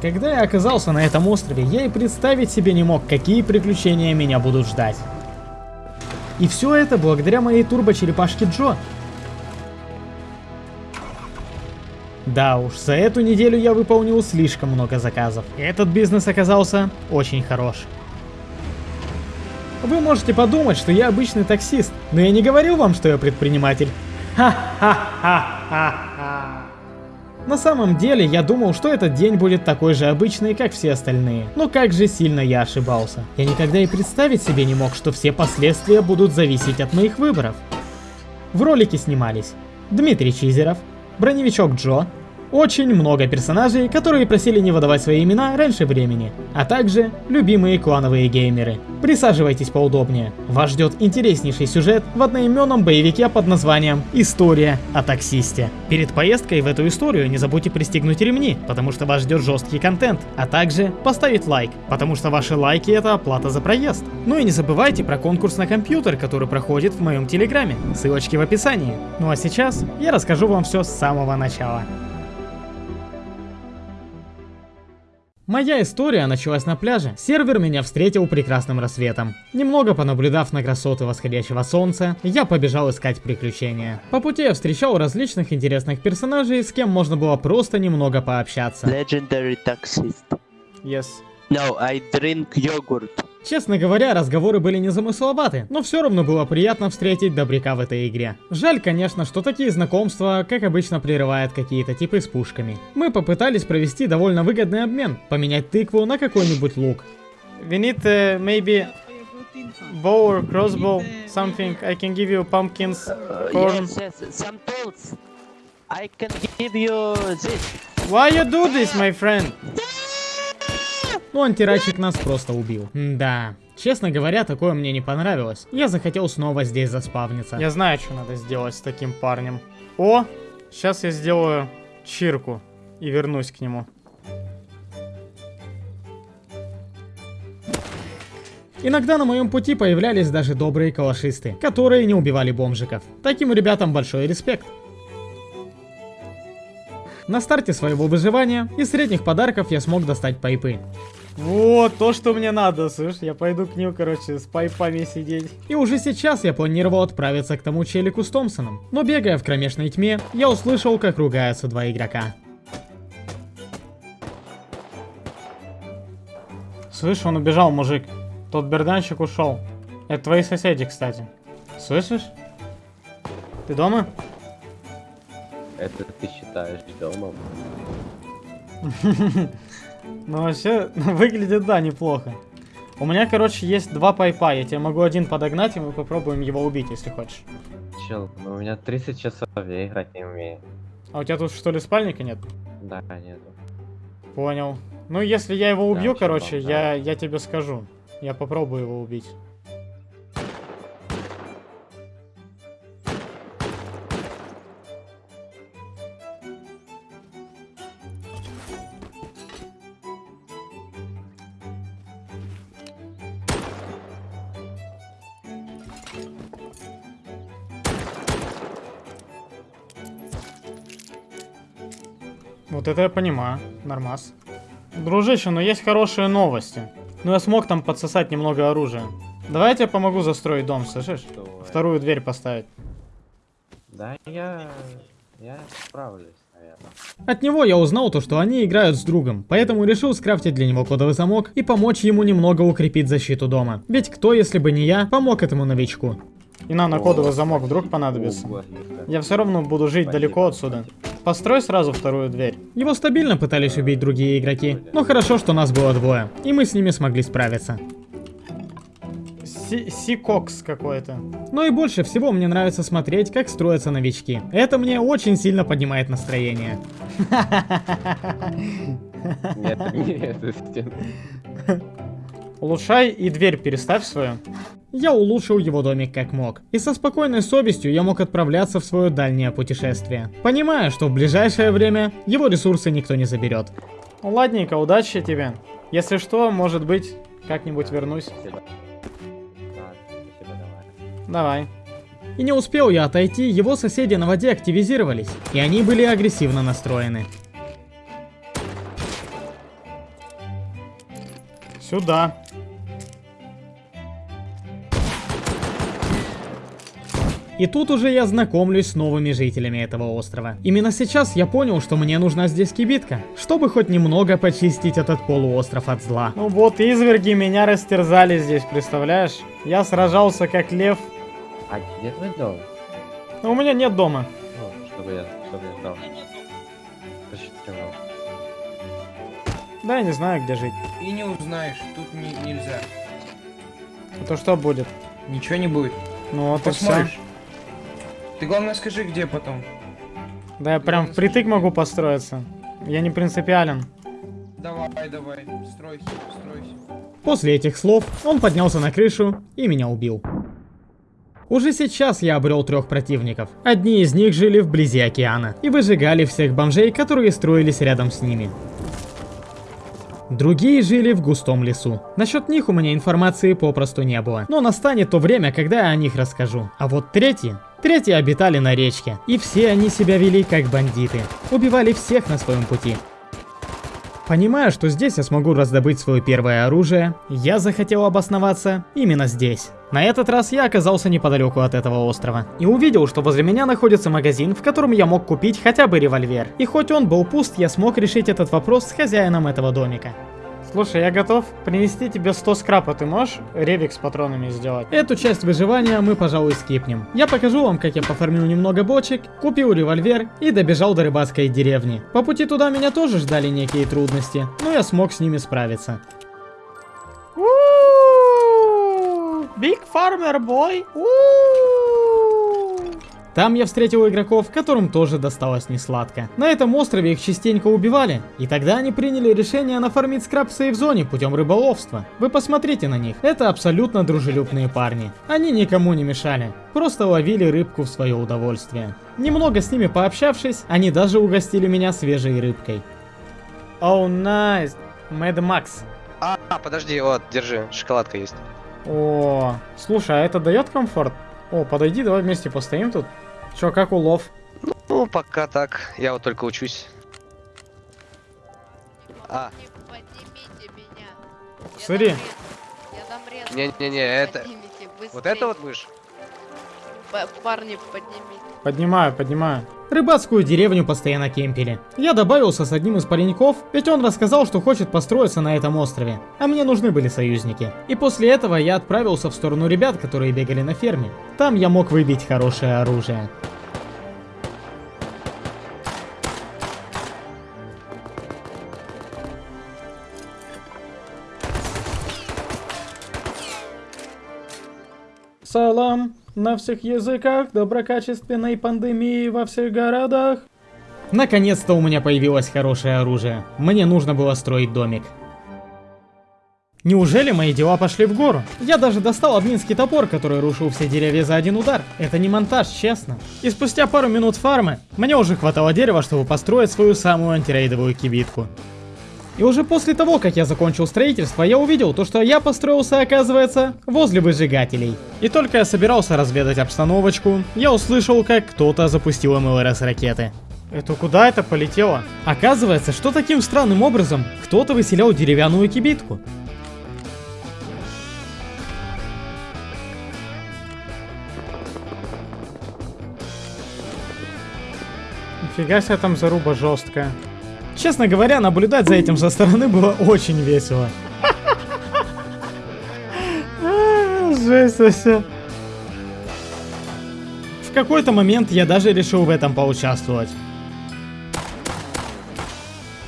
Когда я оказался на этом острове, я и представить себе не мог, какие приключения меня будут ждать. И все это благодаря моей турбо-черепашке Джо. Да уж, за эту неделю я выполнил слишком много заказов. Этот бизнес оказался очень хорош. Вы можете подумать, что я обычный таксист, но я не говорил вам, что я предприниматель. Ха-ха-ха-ха-ха. На самом деле, я думал, что этот день будет такой же обычный, как все остальные. Но как же сильно я ошибался. Я никогда и представить себе не мог, что все последствия будут зависеть от моих выборов. В ролике снимались Дмитрий Чизеров, Броневичок Джо, очень много персонажей, которые просили не выдавать свои имена раньше времени, а также любимые клановые геймеры. Присаживайтесь поудобнее, вас ждет интереснейший сюжет в одноименном боевике под названием «История о таксисте». Перед поездкой в эту историю не забудьте пристегнуть ремни, потому что вас ждет жесткий контент, а также поставить лайк, потому что ваши лайки это оплата за проезд. Ну и не забывайте про конкурс на компьютер, который проходит в моем телеграме, ссылочки в описании. Ну а сейчас я расскажу вам все с самого начала. Моя история началась на пляже. Сервер меня встретил прекрасным рассветом. Немного понаблюдав на красоты восходящего солнца, я побежал искать приключения. По пути я встречал различных интересных персонажей, с кем можно было просто немного пообщаться. Legendary taxist. Yes. No, I drink yogurt. Честно говоря, разговоры были незамысловаты, но все равно было приятно встретить добряка в этой игре. Жаль, конечно, что такие знакомства, как обычно, прерывают какие-то типы с пушками. Мы попытались провести довольно выгодный обмен, поменять тыкву на какой-нибудь лук. We need uh, maybe bow or crossbow, something. I can give you pumpkins, corn. yes, yes, some tools. I can give you this. Why you do this, my friend? Ну, антирачик нас просто убил. Да. Честно говоря, такое мне не понравилось. Я захотел снова здесь заспавниться. Я знаю, что надо сделать с таким парнем. О, сейчас я сделаю чирку и вернусь к нему. Иногда на моем пути появлялись даже добрые калашисты, которые не убивали бомжиков. Таким ребятам большой респект. На старте своего выживания из средних подарков я смог достать pipe ы. Вот, то, что мне надо, слышь, я пойду к ним, короче, с pipe ами сидеть. И уже сейчас я планировал отправиться к тому челику с Томпсоном. Но бегая в кромешной тьме, я услышал, как ругаются два игрока. Слышь, он убежал, мужик. Тот берданчик ушел. Это твои соседи, кстати. Слышишь? Ты дома? Это ты считаешь домом? Ну вообще, выглядит, да, неплохо. У меня, короче, есть два пайпа. Я тебе могу один подогнать, и мы попробуем его убить, если хочешь. Чел, ну у меня 30 часов, я играть не умею. А у тебя тут что ли спальника нет? Да, нету. Понял. Ну, если я его убью, чё, короче, да. я, я тебе скажу. Я попробую его убить. Это я понимаю. Нормас. Дружище, но есть хорошие новости. Ну я смог там подсосать немного оружия. Давай я тебе помогу застроить дом, слышишь? Давай. Вторую дверь поставить. Да, я... Я справлюсь, наверное. От него я узнал то, что они играют с другом, поэтому решил скрафтить для него кодовый замок и помочь ему немного укрепить защиту дома. Ведь кто, если бы не я, помог этому новичку. И нам на кодовый замок вдруг понадобится. Я все равно буду жить далеко отсюда. Построй сразу вторую дверь. Его стабильно пытались убить другие игроки, но хорошо, что нас было двое, и мы с ними смогли справиться. Си- Сикокс какой-то. Но и больше всего мне нравится смотреть, как строятся новички. Это мне очень сильно поднимает настроение. Нет, нет, это стена. Улучшай и дверь переставь свою. Я улучшил его домик как мог. И со спокойной совестью я мог отправляться в свое дальнее путешествие. Понимая, что в ближайшее время его ресурсы никто не заберет. Ладненько, удачи тебе. Если что, может быть, как-нибудь вернусь. Спасибо. Давай. И не успел я отойти, его соседи на воде активизировались, и они были агрессивно настроены. Сюда. И тут уже я знакомлюсь с новыми жителями этого острова. Именно сейчас я понял, что мне нужна здесь кибитка, чтобы хоть немного почистить этот полуостров от зла. Ну вот, изверги меня растерзали здесь, представляешь? Я сражался как лев. А где твой дом? Но у меня нет дома. Ну, чтобы я, чтобы я знал. Посчитал. Да, я не знаю, где жить. И не узнаешь, тут не- нельзя. А то что будет? Ничего не будет. Ну вот и все. Ты главное скажи, где потом. Да я прям впритык могу построиться. Я не принципиален. Давай, давай, стройся, стройся. После этих слов он поднялся на крышу и меня убил. Уже сейчас я обрел трех противников. Одни из них жили вблизи океана и выжигали всех бомжей, которые строились рядом с ними. Другие жили в густом лесу. Насчет них у меня информации попросту не было. Но настанет то время, когда я о них расскажу. А вот третьи... Третьи обитали на речке. И все они себя вели как бандиты. Убивали всех на своем пути. Понимая, что здесь я смогу раздобыть свое первое оружие, я захотел обосноваться именно здесь. На этот раз я оказался неподалеку от этого острова. И увидел, что возле меня находится магазин, в котором я мог купить хотя бы револьвер. И хоть он был пуст, я смог решить этот вопрос с хозяином этого домика. Слушай, я готов принести тебе 100 скрапа, ты можешь ревик с патронами сделать? Эту часть выживания мы, пожалуй, скипнем. Я покажу вам, как я пофармил немного бочек, купил револьвер и добежал до рыбацкой деревни. По пути туда меня тоже ждали некие трудности, но я смог с ними справиться. Big Farmer Boy! Там я встретил игроков, которым тоже досталось несладко. На этом острове их частенько убивали, и тогда они приняли решение нафармить скраб в сейф-зоне путем рыболовства. Вы посмотрите на них, это абсолютно дружелюбные парни. Они никому не мешали, просто ловили рыбку в свое удовольствие. Немного с ними пообщавшись, они даже угостили меня свежей рыбкой. Оу, oh, найс, nice. Мэд Макс. А, подожди, вот, держи, шоколадка есть. О, слушай, а это дает комфорт? О, подойди, давай вместе постоим тут. Чё, как улов? Ну, пока так. Я вот только учусь. А. Поднимите меня. Смотри. Я. Не-не-не, это- Поднимите, Вот это вот будешь? П- Парни, поднимите. Поднимаю, поднимаю. Рыбацкую деревню постоянно кемпили. Я добавился с одним из пареньков, ведь он рассказал, что хочет построиться на этом острове. А мне нужны были союзники. И после этого я отправился в сторону ребят, которые бегали на ферме. Там я мог выбить хорошее оружие. Салам на всех языках, доброкачественной пандемии во всех городах. Наконец-то у меня появилось хорошее оружие. Мне нужно было строить домик. Неужели мои дела пошли в гору? Я даже достал админский топор, который рушил все деревья за один удар. Это не монтаж, честно. И спустя пару минут фармы, мне уже хватало дерева, чтобы построить свою самую антирейдовую кибитку. И уже после того, как я закончил строительство, я увидел то, что я построился, оказывается, возле выжигателей. И только я собирался разведать обстановочку, я услышал, как кто-то запустил МЛРС ракеты. Это куда это полетело? Оказывается, что таким странным образом кто-то выселял деревянную кибитку. Нифига себе там заруба жесткая. Честно говоря, наблюдать за этим со стороны было очень весело. А, Жесть вообще. В какой-то момент я даже решил в этом поучаствовать.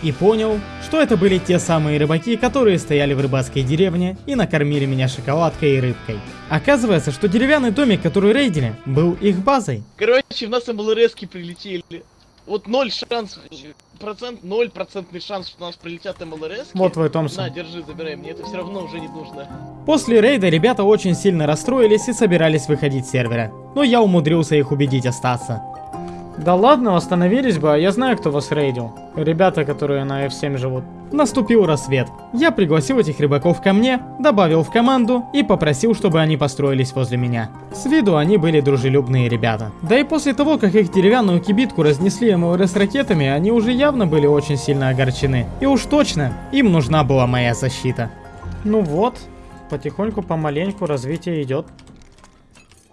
И понял, что это были те самые рыбаки, которые стояли в рыбацкой деревне и накормили меня шоколадкой и рыбкой. Оказывается, что деревянный домик, который рейдили, был их базой. Короче, в нас МЛРСки прилетели. Вот ноль шанс, процент, ноль процентный шанс, что у нас прилетят МЛРСки. Вот твой Томпсон. На, держи, забирай, мне это все равно уже не нужно. После рейда ребята очень сильно расстроились и собирались выходить с сервера. Но я умудрился их убедить остаться. Да ладно, восстановились бы, а я знаю, кто вас рейдил. Ребята, которые на F7 живут. Наступил рассвет. Я пригласил этих рыбаков ко мне, добавил в команду и попросил, чтобы они построились возле меня. С виду они были дружелюбные ребята. Да и после того, как их деревянную кибитку разнесли МЛРС ракетами, они уже явно были очень сильно огорчены. И уж точно, им нужна была моя защита. Ну вот, потихоньку, помаленьку развитие идет.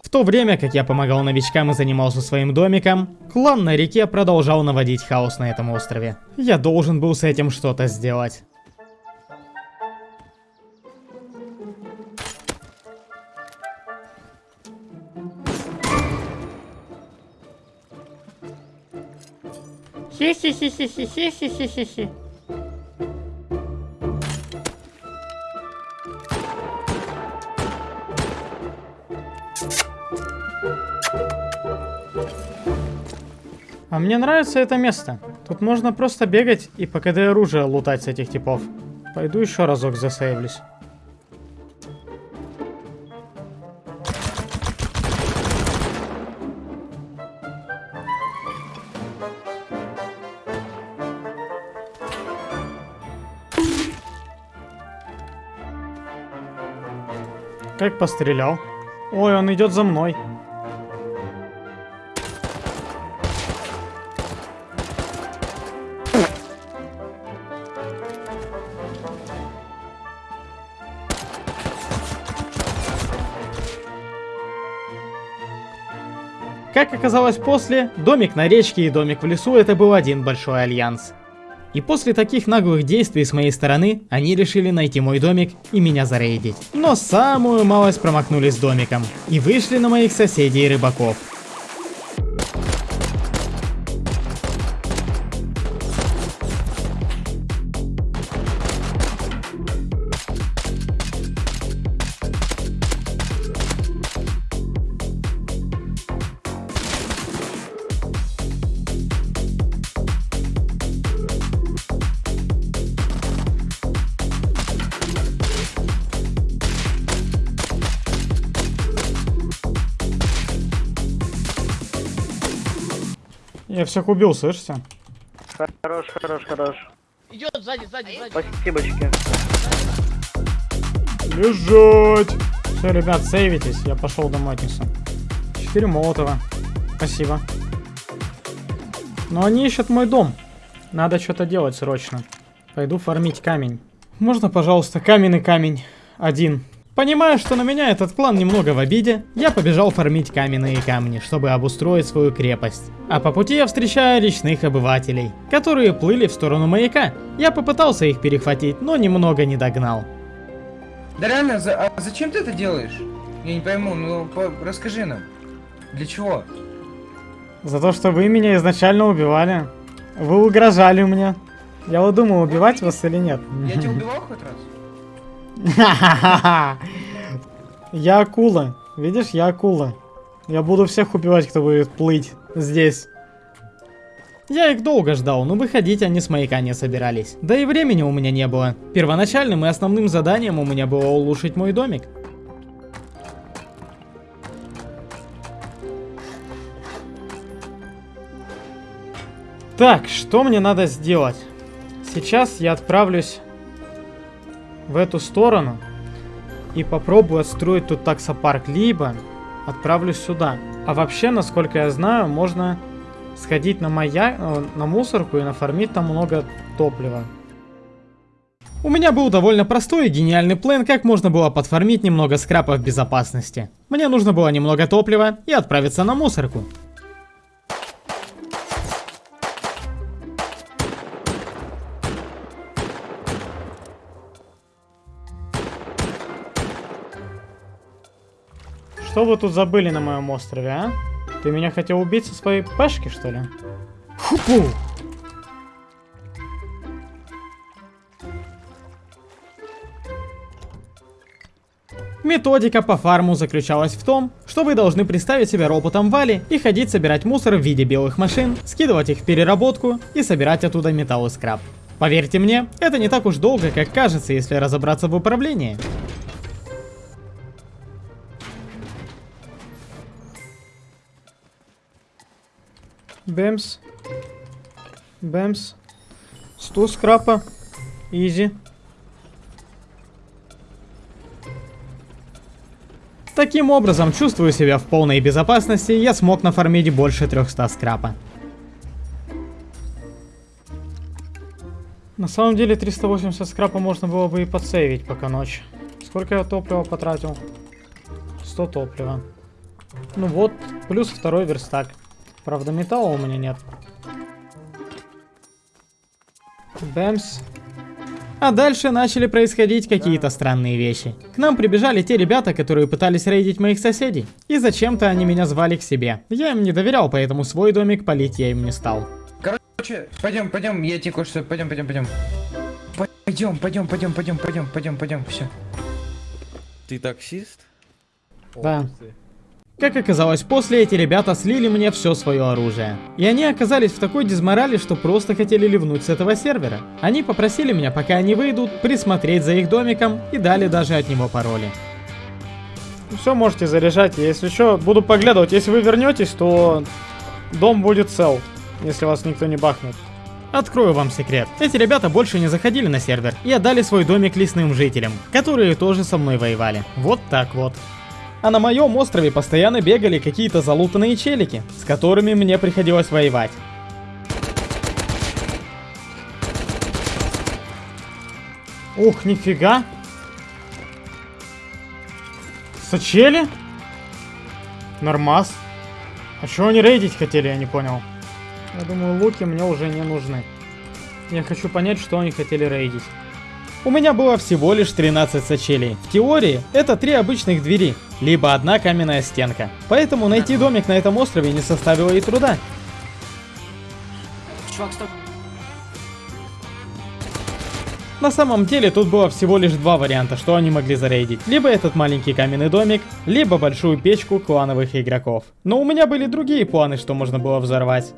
В то время, как я помогал новичкам и занимался своим домиком, клан на реке продолжал наводить хаос на этом острове. Я должен был с этим что-то сделать. Хи-хи-хи-хи-хи-хи-хи-хи-хи. А мне нравится это место. Тут можно просто бегать и по КД оружие лутать с этих типов. Пойду еще разок засейвлюсь. Как пострелял. Ой, он идет за мной. Как оказалось после, домик на речке и домик в лесу это был один большой альянс. И после таких наглых действий с моей стороны, они решили найти мой домик и меня зарейдить. Но самую малость промахнулись домиком и вышли на моих соседей рыбаков. Всех убил, слышите? Хорош, хорош, хорош. Идет сзади, сзади, сзади. Спасибочки. Лежать! Все, ребят, сейвитесь, я пошел домой отнесу. Четыре молотова. Спасибо. Но они ищут мой дом. Надо что-то делать срочно. Пойду фармить камень. Можно, пожалуйста, каменный камень? Один. Понимая, что на меня этот клан немного в обиде, я побежал фармить каменные камни, чтобы обустроить свою крепость. А по пути я встречаю речных обывателей, которые плыли в сторону маяка. Я попытался их перехватить, но немного не догнал. Да реально, за- а зачем ты это делаешь? Я не пойму, ну по- расскажи нам. Для чего? За то, что вы меня изначально убивали. Вы угрожали мне. Я вот думал, убивать вас или нет. Я тебя убивал хоть раз? Я акула. Видишь, я акула. Я буду всех убивать, кто будет плыть здесь. Я их долго ждал, но выходить они с маяка не собирались. Да и времени у меня не было. Первоначальным и основным заданием у меня было улучшить мой домик. Так, что мне надо сделать? Сейчас я отправлюсь в эту сторону и попробую отстроить тут таксопарк, либо отправлюсь сюда. А вообще, насколько я знаю, можно сходить на маяк, э, на мусорку и нафармить там много топлива. У меня был довольно простой и гениальный план, как можно было подфармить немного скрапа безопасности. Мне нужно было немного топлива и отправиться на мусорку. Что вы тут забыли на моем острове, а? Ты меня хотел убить со своей пешки, что ли? Хупу! Методика по фарму заключалась в том, что вы должны представить себя роботом Вали и ходить собирать мусор в виде белых машин, скидывать их в переработку и собирать оттуда металл и скраб. Поверьте мне, это не так уж долго, как кажется, если разобраться в управлении. Бэмс. Бэмс. 100 скрапа. Изи. Таким образом, чувствую себя в полной безопасности, я смог нафармить больше 300 скрапа. На самом деле 380 скрапа можно было бы и подсейвить пока ночь. Сколько я топлива потратил? 100 топлива. Ну вот, плюс второй верстак. Правда, металла у меня нет. Бэмс. А дальше начали происходить какие-то странные вещи. К нам прибежали те ребята, которые пытались рейдить моих соседей. И зачем-то они меня звали к себе. Я им не доверял, поэтому свой домик полить я им не стал. Короче, пойдем, пойдем, я тебе кое-что, пойдем, пойдем, пойдем. Пойдем, пойдем, пойдем, пойдем, пойдем, пойдем, пойдем, все. Ты таксист? Да. Как оказалось, после эти ребята слили мне все свое оружие. И они оказались в такой дизморали, что просто хотели ливнуть с этого сервера. Они попросили меня, пока они выйдут, присмотреть за их домиком и дали даже от него пароли. Все можете заряжать, если что, буду поглядывать. Если вы вернетесь, то дом будет цел, если вас никто не бахнет. Открою вам секрет. Эти ребята больше не заходили на сервер и отдали свой домик лесным жителям, которые тоже со мной воевали. Вот так вот. А на моем острове постоянно бегали какие-то залутанные челики, с которыми мне приходилось воевать. Ух, нифига. Сочели? Нормас. А чего они рейдить хотели, я не понял. Я думаю, луки мне уже не нужны. Я хочу понять, что они хотели рейдить. У меня было всего лишь 13 сочелей. В теории, это три обычных двери, либо одна каменная стенка. Поэтому найти домик на этом острове не составило и труда. На самом деле тут было всего лишь два варианта, что они могли зарейдить. Либо этот маленький каменный домик, либо большую печку клановых игроков. Но у меня были другие планы, что можно было взорвать.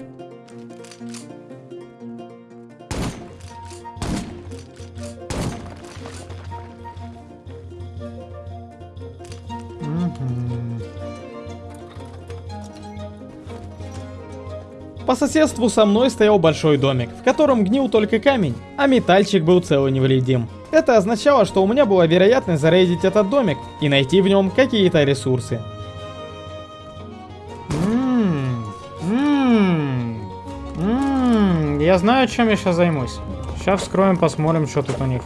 По соседству со мной стоял большой домик, в котором гнил только камень, а метальчик был цел и невредим. Это означало, что у меня была вероятность зарейдить этот домик и найти в нем какие-то ресурсы. Ммм, ммм, ммм, я знаю, чем я сейчас займусь. Сейчас вскроем, посмотрим, что тут у них.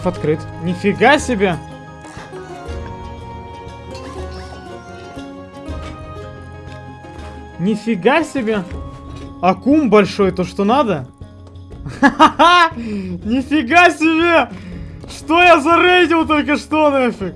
Шкаф открыт. Нифига себе! Нифига себе! Акум большой, то что надо? Нифига себе! Что я зарейдил только что нафиг?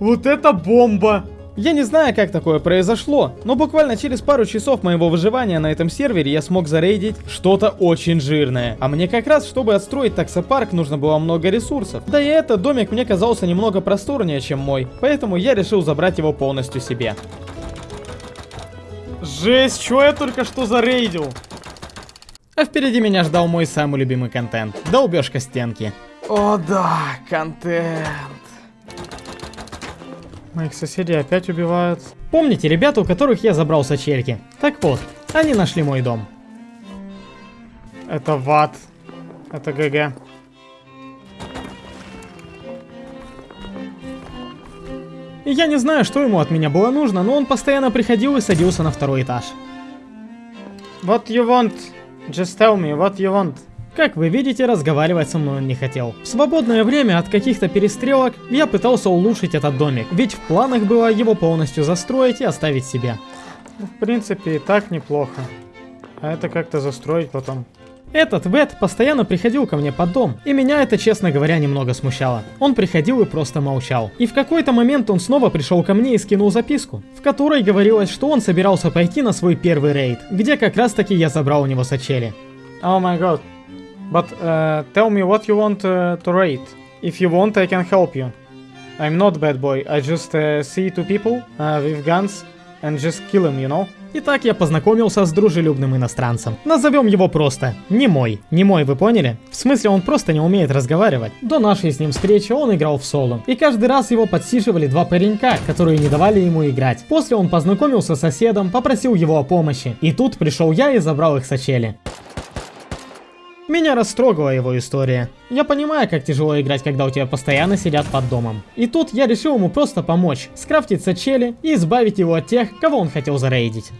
Вот это бомба! Я не знаю, как такое произошло, но буквально через пару часов моего выживания на этом сервере я смог зарейдить что-то очень жирное. А мне как раз, чтобы отстроить таксопарк, нужно было много ресурсов. Да и этот домик мне казался немного просторнее, чем мой, поэтому я решил забрать его полностью себе. Жесть, что я только что зарейдил? А впереди меня ждал мой самый любимый контент. Долбежка стенки. О да, контент. Моих соседей опять убивают. Помните ребята, у которых я забрал сочельки? Так вот, они нашли мой дом. Это ват. Это ГГ. И я не знаю, что ему от меня было нужно, но он постоянно приходил и садился на второй этаж. What you want? Just tell me, what you want? Как вы видите, разговаривать со мной он не хотел. В свободное время от каких-то перестрелок я пытался улучшить этот домик, ведь в планах было его полностью застроить и оставить себе. В принципе, и так неплохо. А это как-то застроить потом. Этот Вет постоянно приходил ко мне под дом, и меня это, честно говоря, немного смущало. Он приходил и просто молчал. И в какой-то момент он снова пришел ко мне и скинул записку, в которой говорилось, что он собирался пойти на свой первый рейд, где как раз таки я забрал у него сачели. Oh my god. But uh, tell me what you want uh, to raid. If you want, I can help you. I'm not bad boy. I just uh, see two people uh, with guns and just kill them, you know? Итак, я познакомился с дружелюбным иностранцем. Назовем его просто Немой. Немой, вы поняли? В смысле, он просто не умеет разговаривать. До нашей с ним встречи он играл в соло. И каждый раз его подсиживали два паренька, которые не давали ему играть. После он познакомился с соседом, попросил его о помощи. И тут пришел я и забрал их сачели. Меня растрогала его история. Я понимаю, как тяжело играть, когда у тебя постоянно сидят под домом. И тут я решил ему просто помочь, скрафтить сачели и избавить его от тех, кого он хотел зарейдить.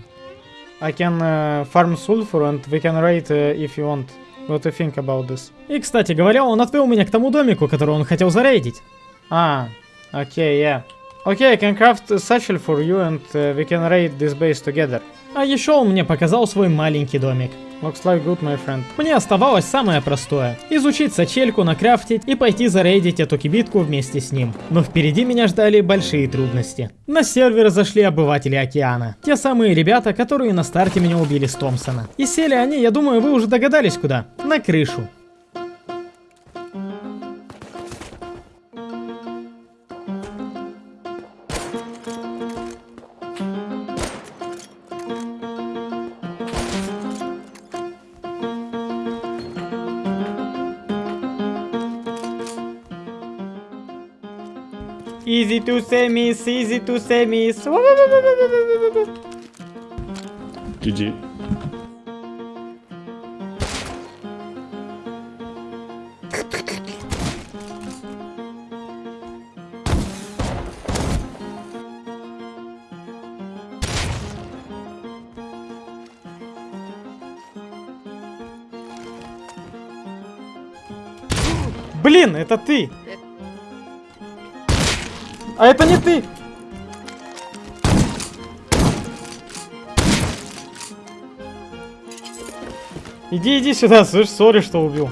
I can uh, farm sulfur and we can raid uh, if you want. What do you think about this? И, кстати говоря, он отвел меня к тому домику, который он хотел зарейдить. А, окей, yeah. Окей, I can craft satchel for you and uh, we can raid this base together. А еще он мне показал свой маленький домик. Looks like good, my friend. Мне оставалось самое простое. Изучить сачельку, накрафтить и пойти зарейдить эту кибитку вместе с ним. Но впереди меня ждали большие трудности. На сервер зашли обыватели океана. Те самые ребята, которые на старте меня убили с Томпсона. И сели они, я думаю, вы уже догадались куда. На крышу. To say miss, easy to say miss. GG. Блин, это ты! А это не ты! Иди, иди сюда, слышь, сори, что убил.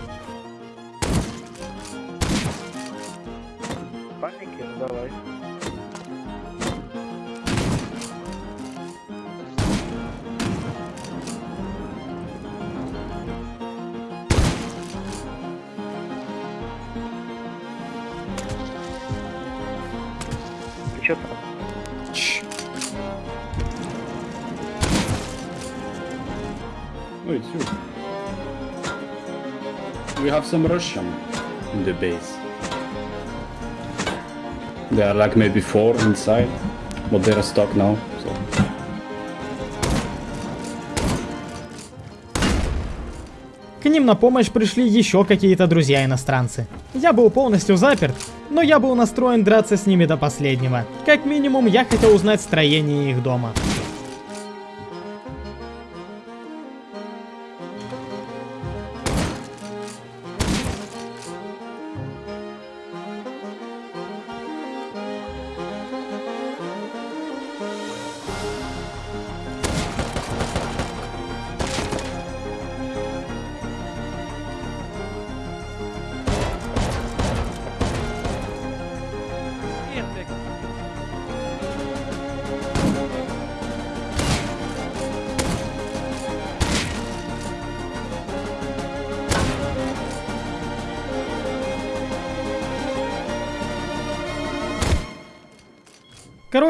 Some Russian in the base. There are like maybe four inside, but they're stuck now. So. К ним на помощь пришли еще какие-то друзья-иностранцы. Я был полностью заперт, но я был настроен драться с ними до последнего. Как минимум, я хотел узнать строение их дома.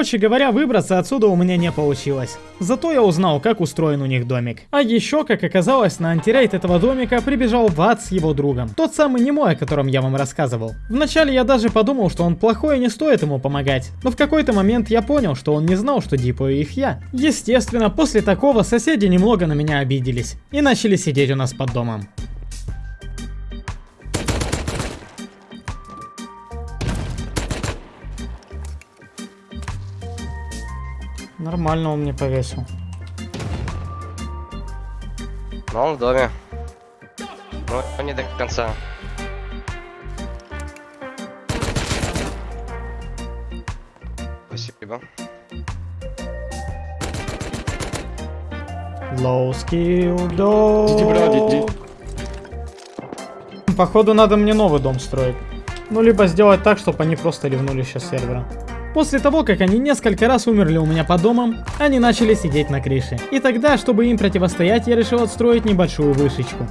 Короче говоря, выбраться отсюда у меня не получилось. Зато я узнал, как устроен у них домик. А еще, как оказалось, на антирейд этого домика прибежал Ват с его другом. Тот самый немой, о котором я вам рассказывал. Вначале я даже подумал, что он плохой и не стоит ему помогать. Но в какой-то момент я понял, что он не знал, что дипаю их я. Естественно, после такого соседи немного на меня обиделись. И начали сидеть у нас под домом. Нормально он мне повесил. Но он в доме. Но не до конца. Спасибо. Low skill dog. Походу надо мне новый дом строить. Ну, либо сделать так, чтобы они просто ливнули сейчас сервера. После того, как они несколько раз умерли у меня по домам, они начали сидеть на крыше. И тогда, чтобы им противостоять, я решил отстроить небольшую вышечку.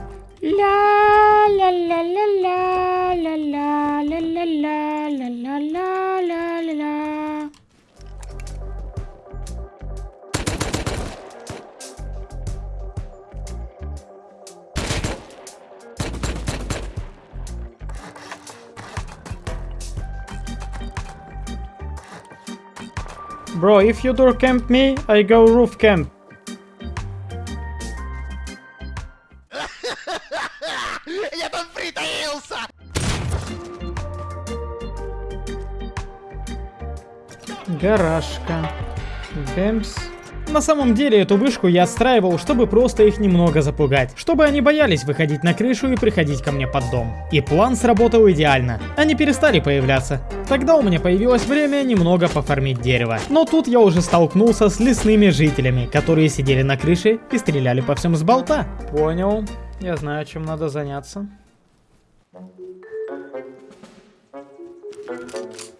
Bro, if you door camp me, I go roof camp. Гаражка. Бэмс. На самом деле эту вышку я отстраивал, чтобы просто их немного запугать, чтобы они боялись выходить на крышу и приходить ко мне под дом. И план сработал идеально. Они перестали появляться. Тогда у меня появилось время немного пофармить дерево. Но тут я уже столкнулся с лесными жителями, которые сидели на крыше и стреляли по всем с болта. Понял. Я знаю, чем надо заняться. Фиг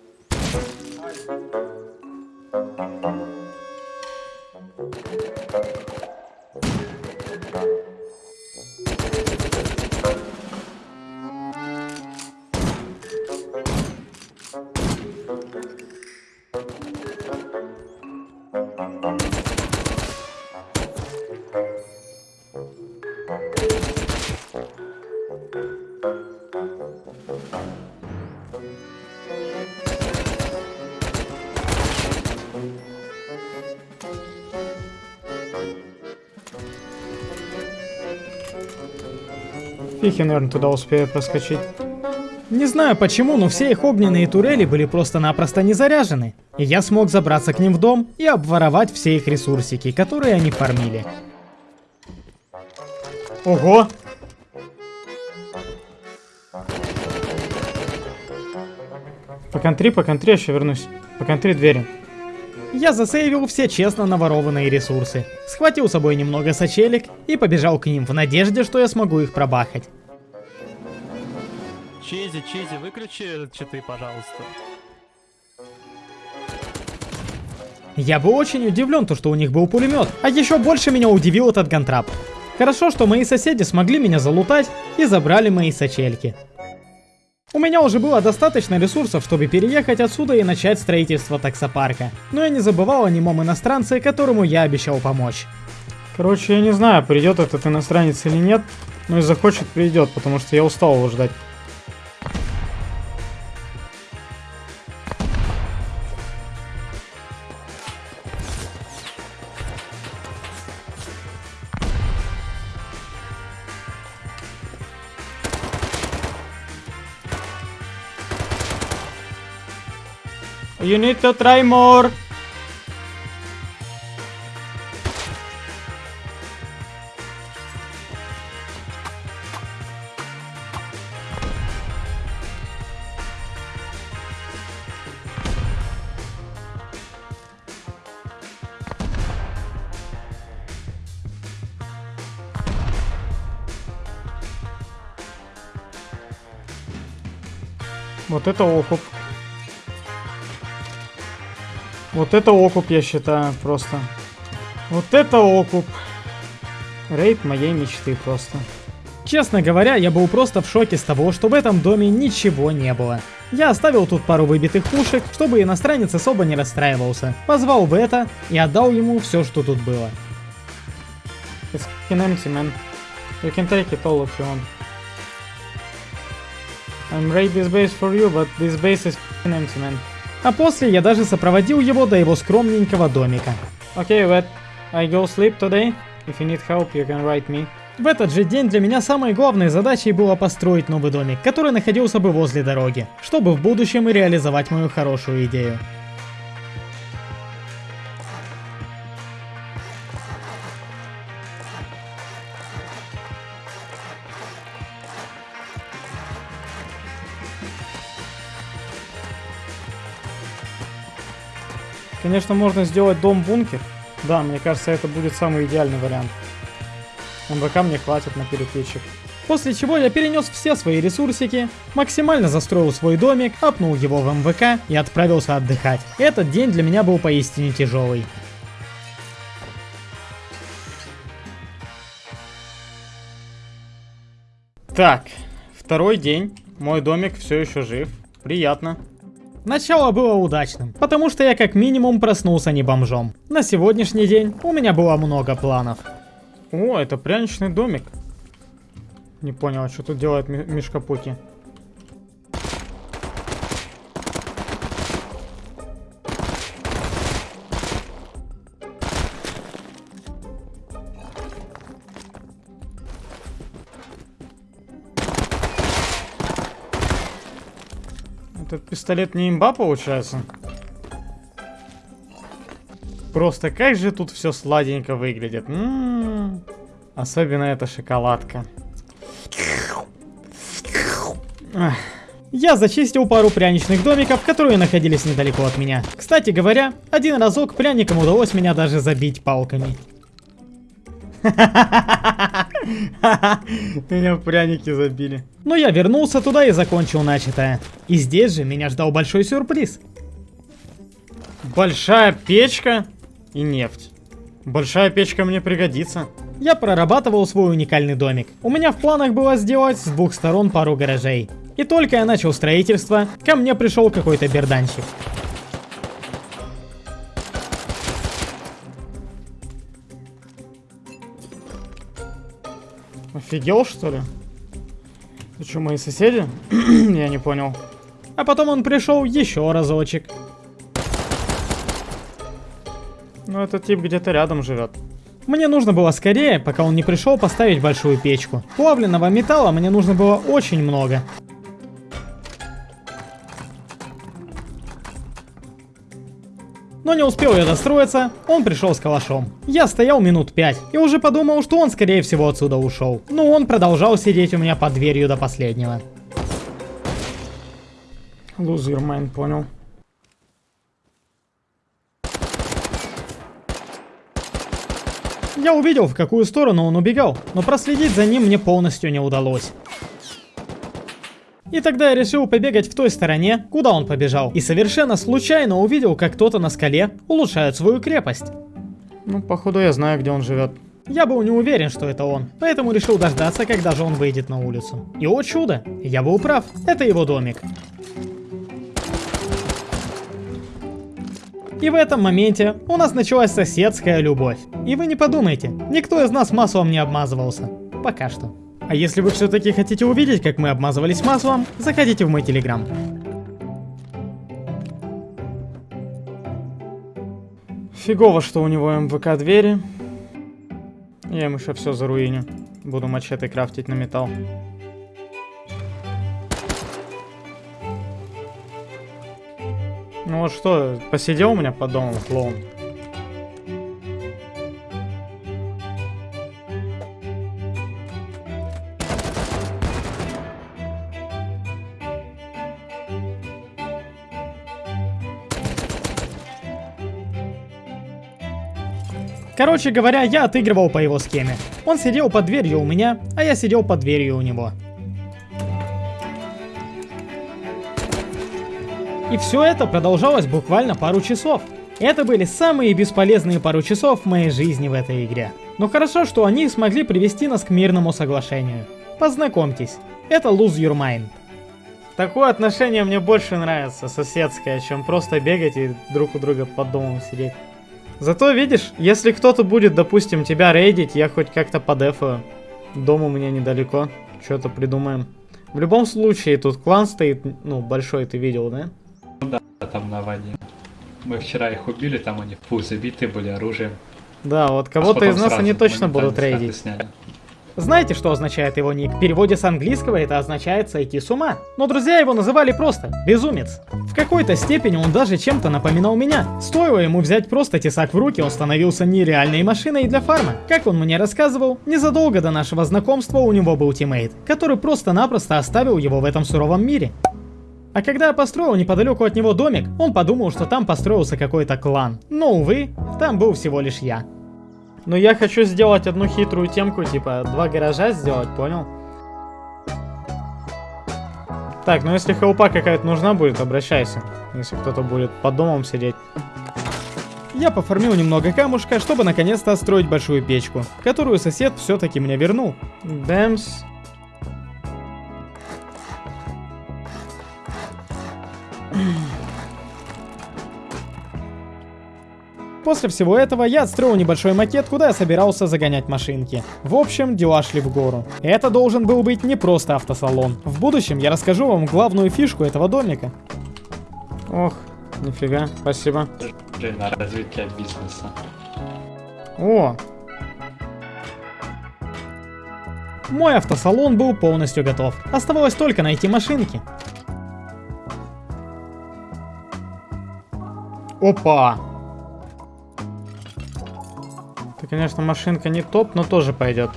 я, наверное, туда успею проскочить. Не знаю почему, но все их огненные турели были просто-напросто не заряжены. И я смог забраться к ним в дом и обворовать все их ресурсики, которые они фармили. Ого! По контри, по контри, я еще вернусь. По контри двери. Я засейвил все честно наворованные ресурсы, схватил с собой немного сочелек и побежал к ним в надежде, что я смогу их пробахать. Чизи, Чизи, выключи читы, пожалуйста. Я был очень удивлен, то, что у них был пулемет, а еще больше меня удивил этот гантрап. Хорошо, что мои соседи смогли меня залутать и забрали мои сочельки. У меня уже было достаточно ресурсов, чтобы переехать отсюда и начать строительство таксопарка. Но я не забывал о немом иностранце, которому я обещал помочь. Короче, я не знаю, придет этот иностранец или нет, но и захочет придет, потому что я устал его ждать. You need to try more. Вот это окуп. Вот это окуп, я считаю, просто. Вот это окуп. Рейд моей мечты просто. Честно говоря, я был просто в шоке с того, что в этом доме ничего не было. Я оставил тут пару выбитых пушек, чтобы иностранец особо не расстраивался. Позвал Бета и отдал ему все, что тут было. It's empty, man. You can take it all if you want. I'm raid this base for you, but this base is empty, man. А после я даже сопроводил его до его скромненького домика. Okay, Wet, I go sleep today. If you need help, you can write me. В этот же день для меня самой главной задачей было построить новый домик, который находился бы возле дороги, чтобы в будущем и реализовать мою хорошую идею. Конечно, можно сделать дом-бункер. Да, мне кажется, это будет самый идеальный вариант. МВК мне хватит на перекрытчик. После чего я перенес все свои ресурсики, максимально застроил свой домик, апнул его в МВК и отправился отдыхать. Этот день для меня был поистине тяжелый. Так, второй день. Мой домик все еще жив. Приятно. Начало было удачным, потому что я как минимум проснулся не бомжом. На сегодняшний день у меня было много планов. О, это пряничный домик. Не понял, что тут делает Мишкапуки. Этот пистолет не имба получается? Просто как же тут все сладенько выглядит. М-м-м. Особенно эта шоколадка. Я зачистил пару пряничных домиков, которые находились недалеко от меня. Кстати говоря, один разок пряникам удалось меня даже забить палками. Меня пряники забили. Но я вернулся туда и закончил начатое. И здесь же меня ждал большой сюрприз. Большая печка и нефть. Большая печка мне пригодится. Я прорабатывал свой уникальный домик. У меня в планах было сделать с двух сторон пару гаражей. И только я начал строительство, ко мне пришел какой-то берданщик. Офигел, что ли? Ты что, мои соседи? я не понял. А потом он пришел еще разочек. Ну, этот тип где-то рядом живет. Мне нужно было скорее, пока он не пришел, поставить большую печку. Плавленного металла мне нужно было очень много. Но не успел я достроиться, он пришел с калашом. Я стоял минут пять и уже подумал, что он скорее всего отсюда ушел. Но он продолжал сидеть у меня под дверью до последнего. Your mind, понял. Я увидел, в какую сторону он убегал, но проследить за ним мне полностью не удалось. И тогда я решил побегать в той стороне, куда он побежал. И совершенно случайно увидел, как кто-то на скале улучшает свою крепость. Ну, походу я знаю, где он живет. Я был не уверен, что это он, поэтому решил дождаться, когда же он выйдет на улицу. И о чудо, я был прав, это его домик. И в этом моменте у нас началась соседская любовь. И вы не подумайте, никто из нас маслом не обмазывался. Пока что. А если вы все-таки хотите увидеть, как мы обмазывались маслом, заходите в мой телеграм. Фигово, что у него МВК двери. Я ему еще все заруиню. Буду мачете крафтить на металл. Ну вот что, посидел у меня под домом клоун? Короче говоря, я отыгрывал по его схеме. Он сидел под дверью у меня, а я сидел под дверью у него. И все это продолжалось буквально пару часов. Это были самые бесполезные пару часов в моей жизни в этой игре. Но хорошо, что они смогли привести нас к мирному соглашению. Познакомьтесь, это Lose Your Mind. Такое отношение мне больше нравится, соседское, чем просто бегать и друг у друга под домом сидеть. Зато видишь, если кто-то будет, допустим, тебя рейдить, я хоть как-то подефаю. Дом у меня недалеко, что-то придумаем. В любом случае, тут клан стоит, ну, большой, ты видел, да? Ну да, там на воде. Мы вчера их убили, там они фу забиты были оружием. Да, вот кого-то из нас они точно будут рейдить. Сняли. Знаете, что означает его ник? В переводе с английского это означает сойти с ума. Но друзья его называли просто безумец. В какой-то степени он даже чем-то напоминал меня. Стоило ему взять просто тесак в руки, он становился нереальной машиной для фарма. Как он мне рассказывал, незадолго до нашего знакомства у него был тиммейт, который просто-напросто оставил его в этом суровом мире. А когда я построил неподалеку от него домик, он подумал, что там построился какой-то клан. Но, увы, там был всего лишь я. Но я хочу сделать одну хитрую темку, типа два гаража сделать, понял? Так, ну если хелпа какая-то нужна будет, обращайся. Если кто-то будет под домом сидеть. Я пофармил немного камушка, чтобы наконец-то строить большую печку, которую сосед все-таки мне вернул. Дэмс. После всего этого я отстроил небольшой макет, куда я собирался загонять машинки. В общем, дела шли в гору. Это должен был быть не просто автосалон. В будущем я расскажу вам главную фишку этого домика. Ох, нифига, спасибо. На развитие бизнеса. О! Мой автосалон был полностью готов. Оставалось только найти машинки. Опа! Конечно, машинка не топ, но тоже пойдет.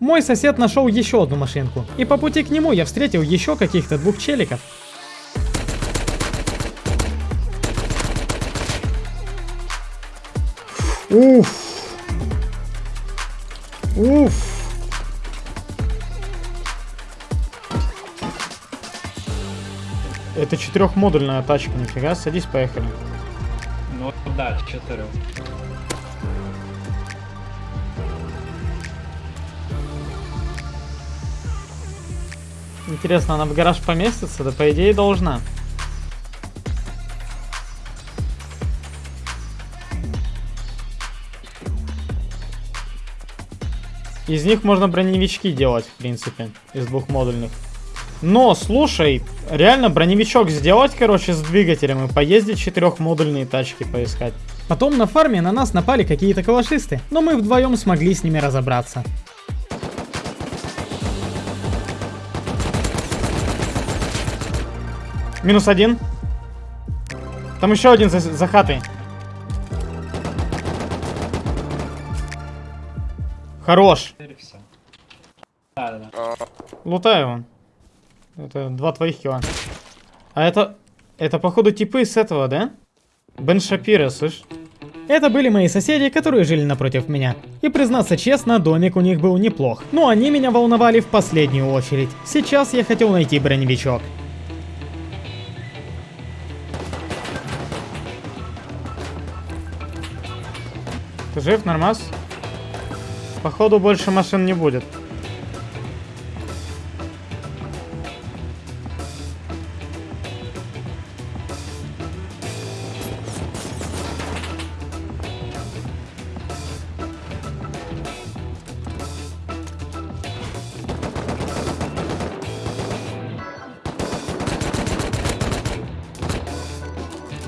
Мой сосед нашел еще одну машинку, и по пути к нему я встретил еще каких-то двух челиков. Уф. Уф. Это четырехмодульная тачка, нифига, садись, поехали. Ну да, четыре. Интересно, она в гараж поместится? Да по идее должна. Из них можно броневички делать, в принципе, из двухмодульных. Но, слушай, реально броневичок сделать, короче, с двигателем и поездить четырехмодульные тачки поискать. Потом на фарме на нас напали какие-то калашисты, но мы вдвоем смогли с ними разобраться. Минус один. Там еще один за, за хатой. Хорош. Да, да, да. Лутаю его. Это два твоих килла. А это... Это, походу, типы с этого, да? Бен Шапира, слышь? Это были мои соседи, которые жили напротив меня. И признаться честно, домик у них был неплох. Но они меня волновали в последнюю очередь. Сейчас я хотел найти броневичок. Ты жив, нормас? Походу больше машин не будет.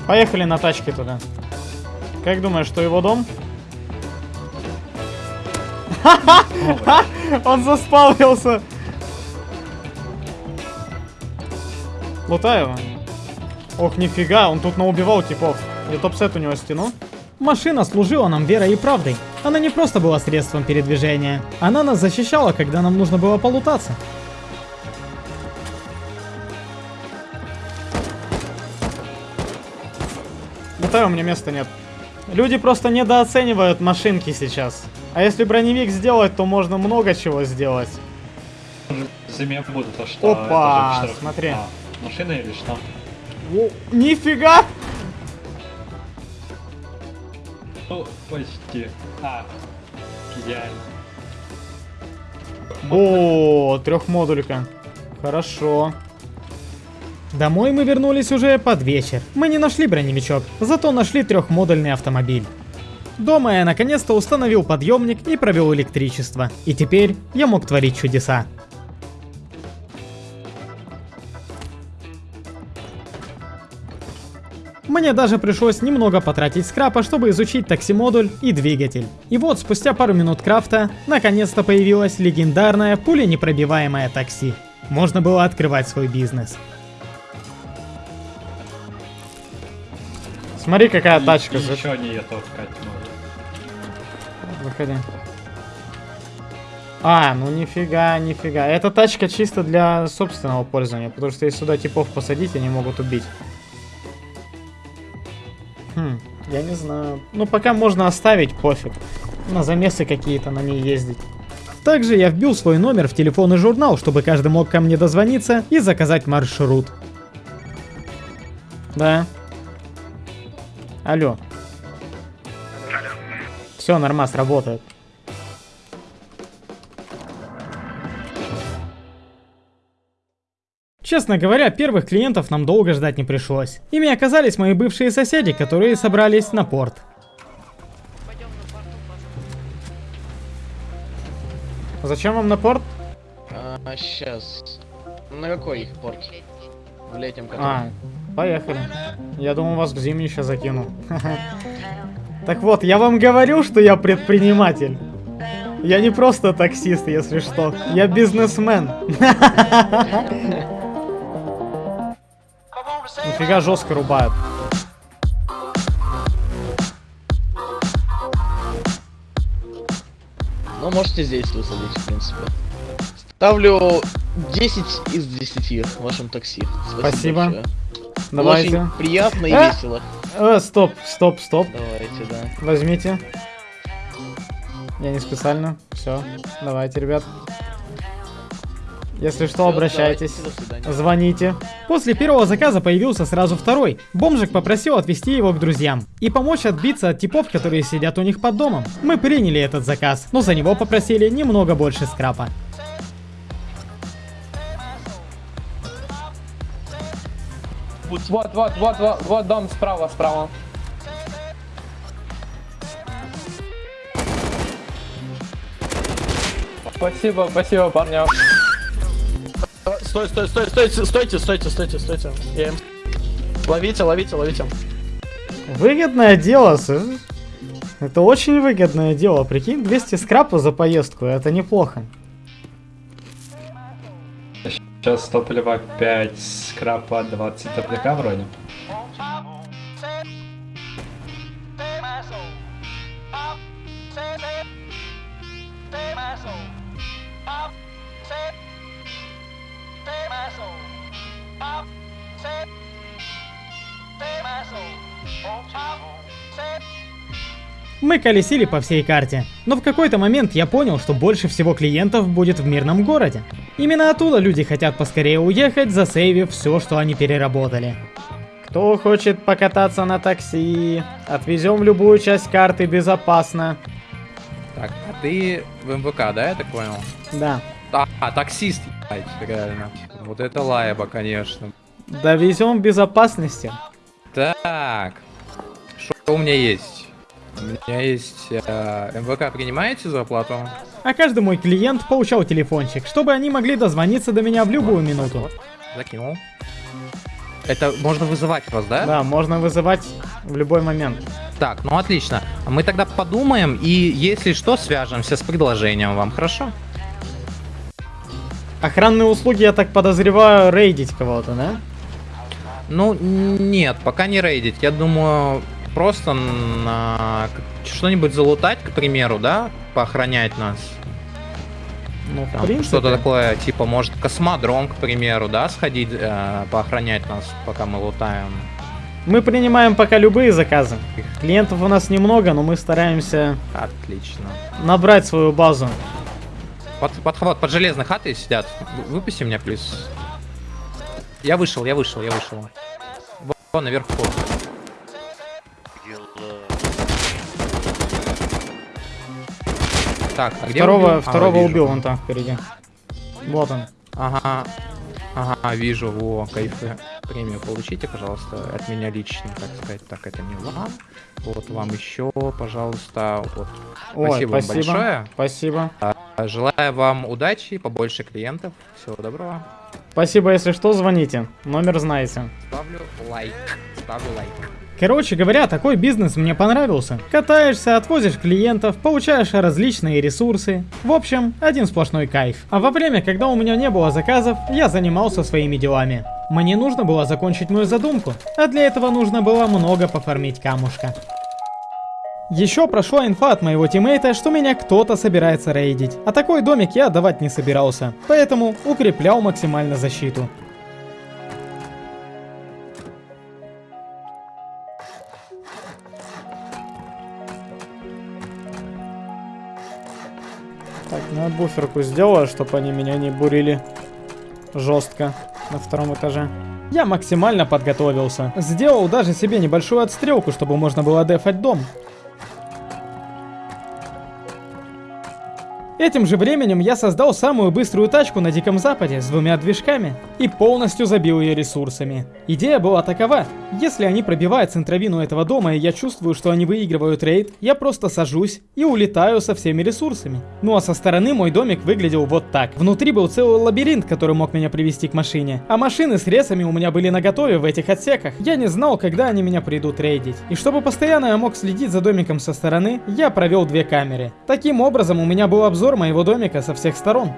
Поехали на тачке туда. Как думаешь, что его дом? Он заспавнился. Лутаю его. Ох, нифига, он тут наубивал типов. Я топ-сет у него стяну. Машина служила нам верой и правдой. Она не просто была средством передвижения. Она нас защищала, когда нам нужно было полутаться. Лутаю, у меня места нет. Люди просто недооценивают машинки сейчас. А если броневик сделать, то можно много чего сделать. Зиме будут, а что? Опа, смотри. А, машина или что? О, нифига! Ну, почти. А, идеально. О, трехмодулька. Хорошо. Домой мы вернулись уже под вечер. Мы не нашли броневичок, зато нашли трехмодульный автомобиль. Дома я наконец-то установил подъемник и провел электричество. И теперь я мог творить чудеса. Мне даже пришлось немного потратить скрапа, чтобы изучить такси-модуль и двигатель. И вот, спустя пару минут крафта, наконец-то появилась легендарная пуленепробиваемая такси. Можно было открывать свой бизнес. Смотри, какая тачка. Еще не может. Выходи. А, ну нифига, нифига. Эта тачка чисто для собственного пользования, потому что если сюда типов посадить, они могут убить. Хм, я не знаю. Ну, пока можно оставить, пофиг. На замесы какие-то на ней ездить. Также я вбил свой номер в телефонный журнал, чтобы каждый мог ко мне дозвониться и заказать маршрут. Да. Алло. Все, нормас, работает. Честно говоря, первых клиентов нам долго ждать не пришлось. Ими оказались мои бывшие соседи, которые собрались на порт. Зачем вам на порт? А, сейчас. На какой их порт? В летнем А, который? Поехали. Я думал, вас к зимней сейчас закину. Так вот, я вам говорю, что я предприниматель. Я не просто таксист, если что. Я бизнесмен. Нифига жестко рубают. Ну, можете здесь высадить, в принципе. Ставлю 10 из 10 вашим такси. Спасибо. Было Давайте. Очень приятно и А! весело. Э, стоп, стоп, стоп. Давайте, да. Возьмите. Я не специально. Все. Давайте, ребят. Если что, обращайтесь. Звоните. После первого заказа появился сразу второй. Бомжик попросил отвезти его к друзьям и помочь отбиться от типов, которые сидят у них под домом. Мы приняли этот заказ, но за него попросили немного больше скрапа. Вот, вот, вот, вот, вот дом справа, справа. Спасибо, спасибо, парня. Стой, стой, стой, стойте, стойте, стойте, стойте, стойте. Я им- Ловите, ловите, ловите. Выгодное дело, слышишь? Это очень выгодное дело. Прикинь, 200 скрапа за поездку, это неплохо. Сейчас топлива 5, скрапа 20 топляка вроде. Мы колесили по всей карте, но в какой-то момент я понял, что больше всего клиентов будет в мирном городе. Именно оттуда люди хотят поскорее уехать, засейвив все, что они переработали. Кто хочет покататься на такси? Отвезем любую часть карты безопасно. Так, а ты в МВК, да, я так понял? Да. А, а, таксист, ебать, реально. Вот это лайба, конечно. Довезем в безопасности. Так, что у меня есть? У меня есть э, МВК, принимаете зарплату? А каждый мой клиент получал телефончик, чтобы они могли дозвониться до меня в любую минуту. Закинул. Это можно вызывать вас, да? Да, можно вызывать в любой момент. Так, ну отлично. Мы тогда подумаем и, если что, свяжемся с предложением вам, хорошо? Охранные услуги, я так подозреваю, рейдить кого-то, да? Ну, нет, пока не рейдить. Я думаю, просто на что-нибудь залутать, к примеру, да? Поохранять нас. Ну, принципе. Что-то такое, типа, может, космодром, к примеру, да, сходить, э, поохранять нас, пока мы лутаем. Мы принимаем пока любые заказы. Клиентов у нас немного, но мы стараемся Отлично. набрать свою базу. Под, подхват, под железной хатой сидят. Вы- Выпусти меня, плиз. Я вышел, я вышел, я вышел. Вон наверху. Так, а где второго убил? А, второго вижу. убил вон там впереди. Вот он. Ага. Ага, вижу, во, кайфы. Премию получите, пожалуйста, от меня лично, так сказать. Так, это не вам. Вот вам еще, пожалуйста. Вот. Ой, Спасибо вам спасибо. большое. Спасибо. А, Желаю вам удачи, побольше клиентов. Всего доброго. Спасибо, если что, звоните. Номер знаете. Ставлю лайк. Ставлю лайк. Короче говоря, такой бизнес мне понравился. Катаешься, отвозишь клиентов, получаешь различные ресурсы. В общем, один сплошной кайф. А во время, когда у меня не было заказов, я занимался своими делами. Мне нужно было закончить мою задумку, а для этого нужно было много пофармить камушка. Еще прошла инфа от моего тиммейта, что меня кто-то собирается рейдить. А такой домик я отдавать не собирался, поэтому укреплял максимально защиту. Я буферку сделаю, чтобы они меня не бурили жестко на втором этаже. Я максимально подготовился. Сделал даже себе небольшую отстрелку, чтобы можно было дефать дом. Этим же временем я создал самую быструю тачку на Диком Западе с двумя движками и полностью забил ее ресурсами. Идея была такова. Если они пробивают центровину этого дома и я чувствую, что они выигрывают рейд, я просто сажусь и улетаю со всеми ресурсами. Ну а со стороны мой домик выглядел вот так. Внутри был целый лабиринт, который мог меня привести к машине. А машины с ресами у меня были наготове в этих отсеках. Я не знал, когда они меня придут рейдить. И чтобы постоянно я мог следить за домиком со стороны, я провел две камеры. Таким образом у меня был обзор моего домика со всех сторон.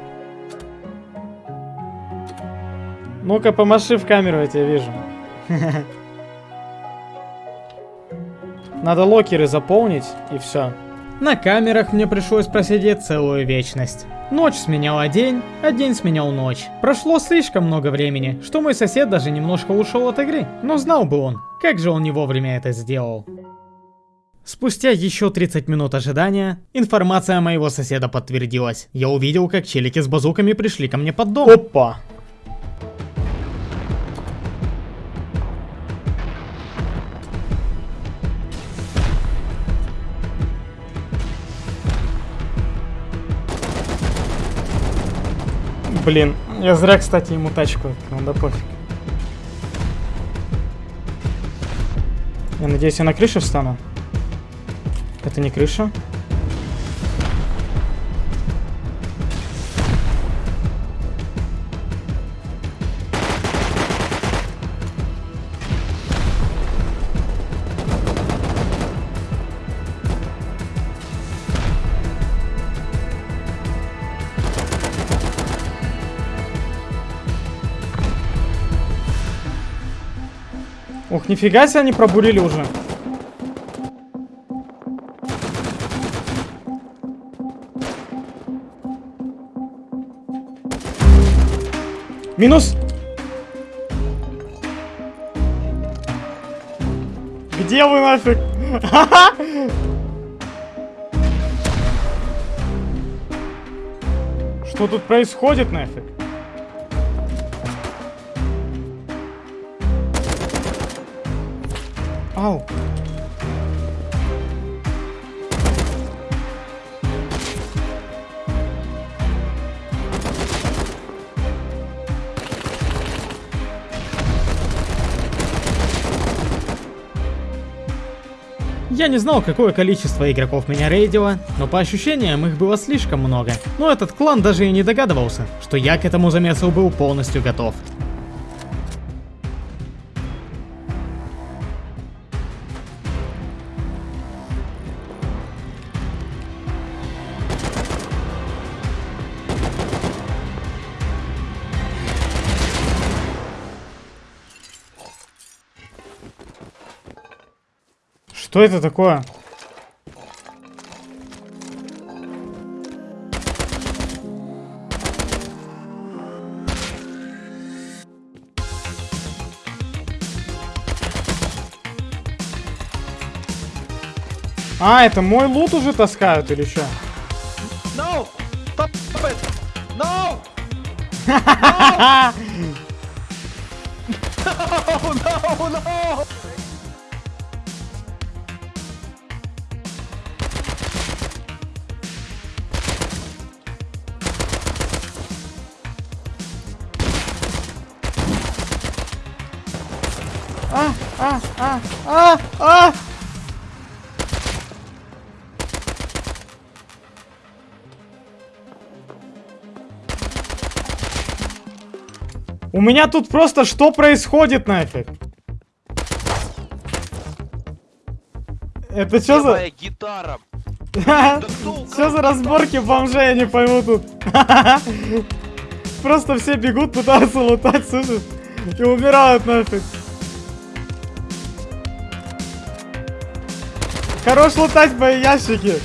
Ну-ка, помаши в камеру, я тебя вижу. Надо локеры заполнить, и все. На камерах мне пришлось просидеть целую вечность. Ночь сменяла день, а день сменял ночь. Прошло слишком много времени, что мой сосед даже немножко ушел от игры. Но знал бы он, как же он не вовремя это сделал. Спустя еще 30 минут ожидания, информация моего соседа подтвердилась. Я увидел, как челики с базуками пришли ко мне под дом. Опа! Блин, я зря, кстати, ему тачку открыл, да пофиг. Я надеюсь, я на крыше встану. Это не крыша. Ух, нифига себе они пробурили уже. Минус. Где вы нафиг? Что тут происходит нафиг? Ау. Я не знал, какое количество игроков меня рейдило, но по ощущениям их было слишком много. Но этот клан даже и не догадывался, что я к этому замесу был полностью готов. Что это такое? А, это мой лут уже таскают или что? No! Stop it! No! No, no, no! А, а, а! У меня тут просто что происходит нафиг? Это что за... гитара? Что за разборки бомжей, я не пойму тут. Просто все бегут, пытаются лутать, слышишь? И умирают нафиг. Хорош лутать мои ящики.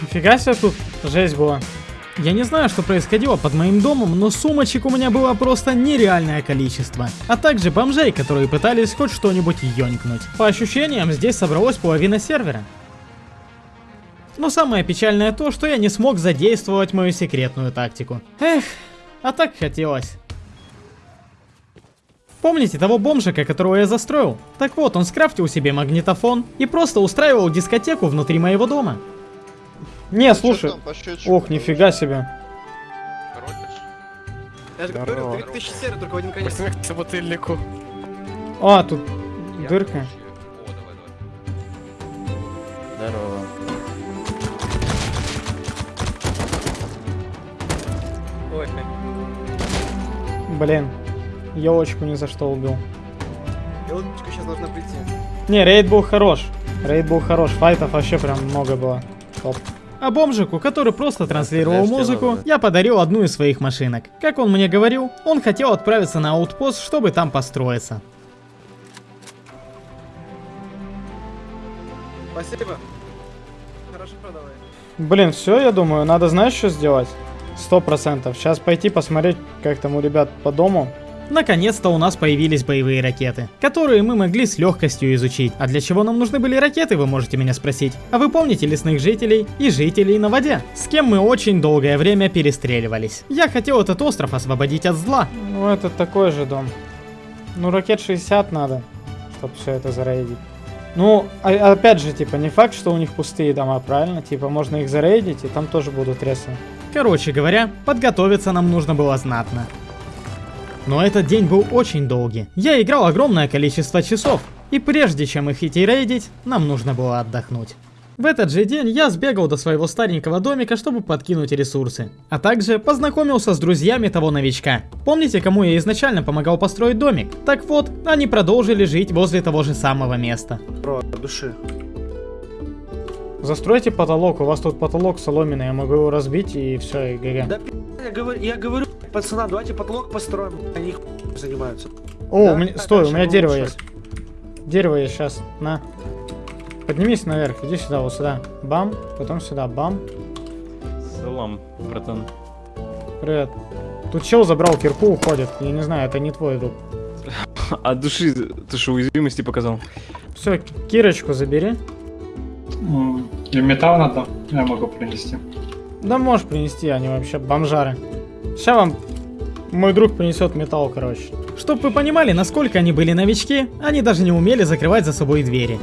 Нифига себе тут жесть была. Я не знаю, что происходило под моим домом, но сумочек у меня было просто нереальное количество. А также бомжей, которые пытались хоть что-нибудь ёнькнуть. По ощущениям, здесь собралась половина сервера. Но самое печальное то, что я не смог задействовать мою секретную тактику. Эх, а так хотелось. Помните того бомжика, которого я застроил? Так вот, он скрафтил себе магнитофон и просто устраивал дискотеку внутри моего дома. Не, слушай. Ох, нифига себе. Я же говорю, 3000 серый, только в один конец. к бутыльнику. А, тут дырка. Здорово. Ой, Блин. Елочку ни за что убил. елочка сейчас должна прийти. Не, рейд был хорош. Рейд был хорош. Файтов вообще прям много было. Топ. А бомжику, который просто транслировал музыку, я подарил одну из своих машинок. Как он мне говорил, он хотел отправиться на аутпост, чтобы там построиться. Спасибо. Хорошо продавай. Блин, все, я думаю, надо знаешь, что сделать? Сто процентов. Сейчас пойти посмотреть, как там у ребят по дому. Наконец-то у нас появились боевые ракеты, которые мы могли с легкостью изучить. А для чего нам нужны были ракеты, вы можете меня спросить. А вы помните лесных жителей и жителей на воде, с кем мы очень долгое время перестреливались? Я хотел этот остров освободить от зла. Ну, это такой же дом. Ну, ракет 60 надо, чтобы все это зарейдить. Ну, а- опять же, типа, не факт, что у них пустые дома, правильно? Типа, можно их зарейдить, и там тоже будут ресы. Короче говоря, подготовиться нам нужно было знатно. Но этот день был очень долгий. Я играл огромное количество часов, и прежде чем их идти рейдить, нам нужно было отдохнуть. В этот же день я сбегал до своего старенького домика, чтобы подкинуть ресурсы. А также познакомился с друзьями того новичка. Помните, кому я изначально помогал построить домик? Так вот, они продолжили жить возле того же самого места. Про души. Застройте потолок, у вас тут потолок соломенный, я могу его разбить и все, и ГГ. Да я говорю, я говорю, пацанам, давайте потолок построим. Они занимаются. О, Да, у меня, стой, у меня дерево есть. Дерево есть сейчас, на. Поднимись наверх, иди сюда, вот сюда. Бам, потом сюда, бам. Салам, братан. Привет. Тут чел забрал кирку, уходит. Я не знаю, это не твой друг. А души, ты что, уязвимости показал? Все, кирочку забери. И металл надо, я могу принести. Да можешь принести, они вообще бомжары. Сейчас вам мой друг принесет металл, короче. Чтоб вы понимали, насколько они были новички, они даже не умели закрывать за собой двери.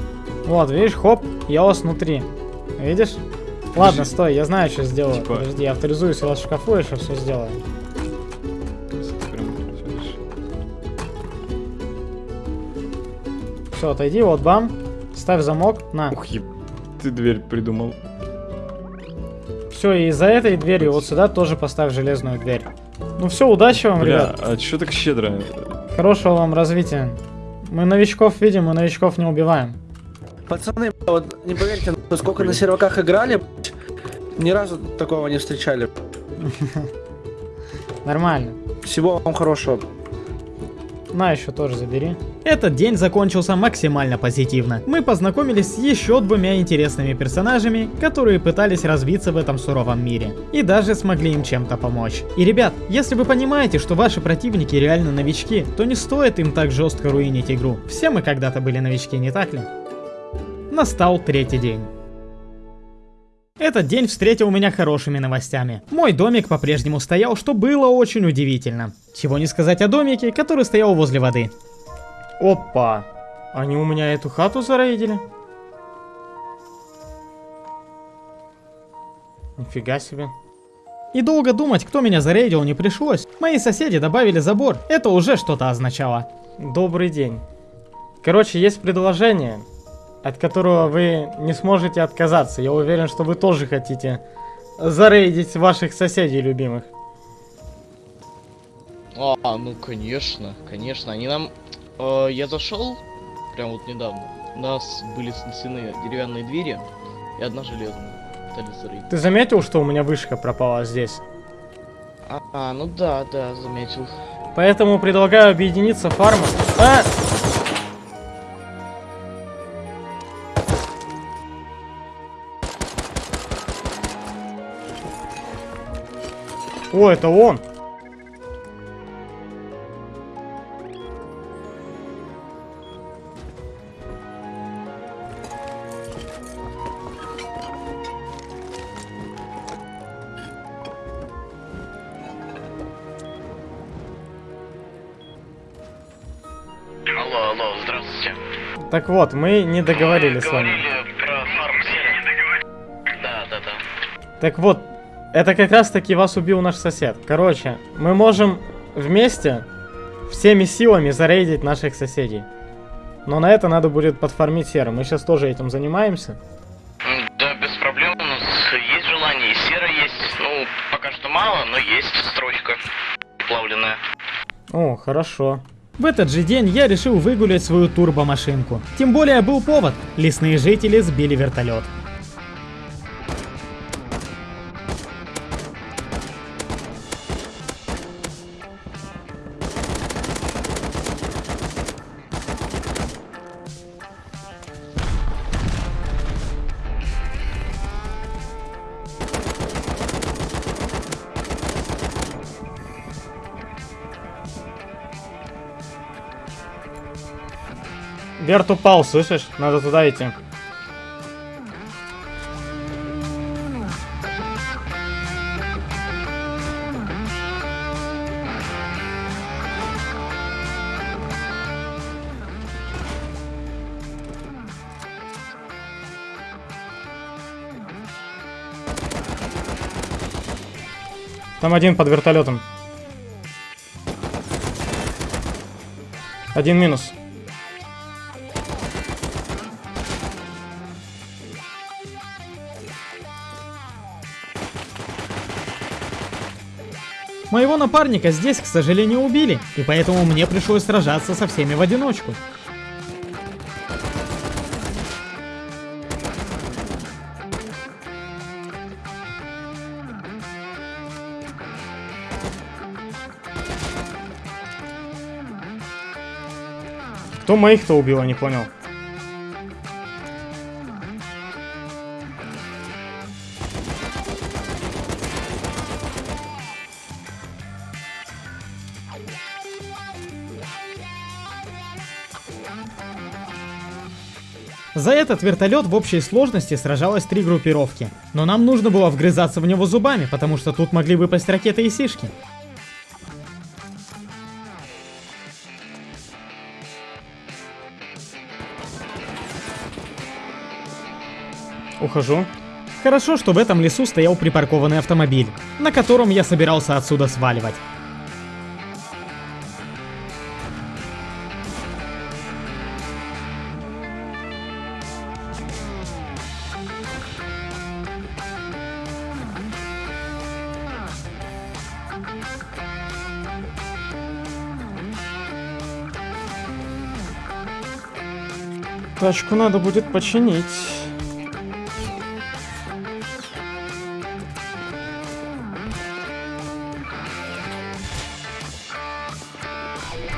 Вот, видишь, хоп, я вас внутри. Видишь? Ладно, стой, я знаю, что сделаю. Типа- Подожди, я авторизуюсь у вас в шкафу, я сейчас все сделаю. Все, отойди, вот бам. Ставь замок, на. Ух, еб... Ты дверь придумал. Все, и за этой дверью вот сюда тоже поставь железную дверь. Ну все, удачи вам, Бля, ребят. а чё так щедро? Хорошего вам развития. Мы новичков видим, мы новичков не убиваем. Пацаны, вот не поверите, сколько на серваках играли, ни разу такого не встречали. Нормально. Всего вам хорошего. На, еще тоже забери. Этот день закончился максимально позитивно. Мы познакомились с еще двумя интересными персонажами, которые пытались развиться в этом суровом мире. И даже смогли им чем-то помочь. И ребят, если вы понимаете, что ваши противники реально новички, то не стоит им так жестко руинить игру. Все мы когда-то были новички, не так ли? Настал третий день. Этот день встретил меня хорошими новостями. Мой домик по-прежнему стоял, что было очень удивительно. Чего не сказать о домике, который стоял возле воды. Опа! Они у меня эту хату зарейдили? Нифига себе. И долго думать, кто меня зарейдил, не пришлось. Мои соседи добавили забор. Это уже что-то означало. Добрый день. Короче, есть предложение, от которого вы не сможете отказаться. Я уверен, что вы тоже хотите зарейдить ваших соседей любимых. А, ну конечно, конечно. Они нам... э, я зашел, прям вот недавно. У нас были снесены деревянные двери и одна железная. Ты заметил, что у меня вышка пропала здесь? А, а, ну да, да, заметил. Поэтому предлагаю объединиться фармом. А! О, это он! Алло, алло, здравствуйте. Так вот, мы не договорили с вами. про фарм Да, да, да. Так вот, это как раз таки вас убил наш сосед. Короче, мы можем вместе всеми силами зарейдить наших соседей. Но на это надо будет подформить серу. Мы сейчас тоже этим занимаемся. Да, без проблем. У нас есть желание, и сера есть. Ну, пока что мало, но есть строчка плавленная. О, хорошо. В этот же день я решил выгулять свою турбомашинку. Тем более был повод. Лесные жители сбили вертолет. Верт упал, слышишь? Надо туда идти. Там один под вертолетом. Один минус. Моего напарника здесь, к сожалению, убили, и поэтому мне пришлось сражаться со всеми в одиночку. Кто моих-то убил, я не понял. За этот вертолет в общей сложности сражалось три группировки. Но нам нужно было вгрызаться в него зубами, потому что тут могли выпасть ракеты и сишки. Ухожу. Хорошо, что в этом лесу стоял припаркованный автомобиль, на котором я собирался отсюда сваливать. Тачку надо будет починить.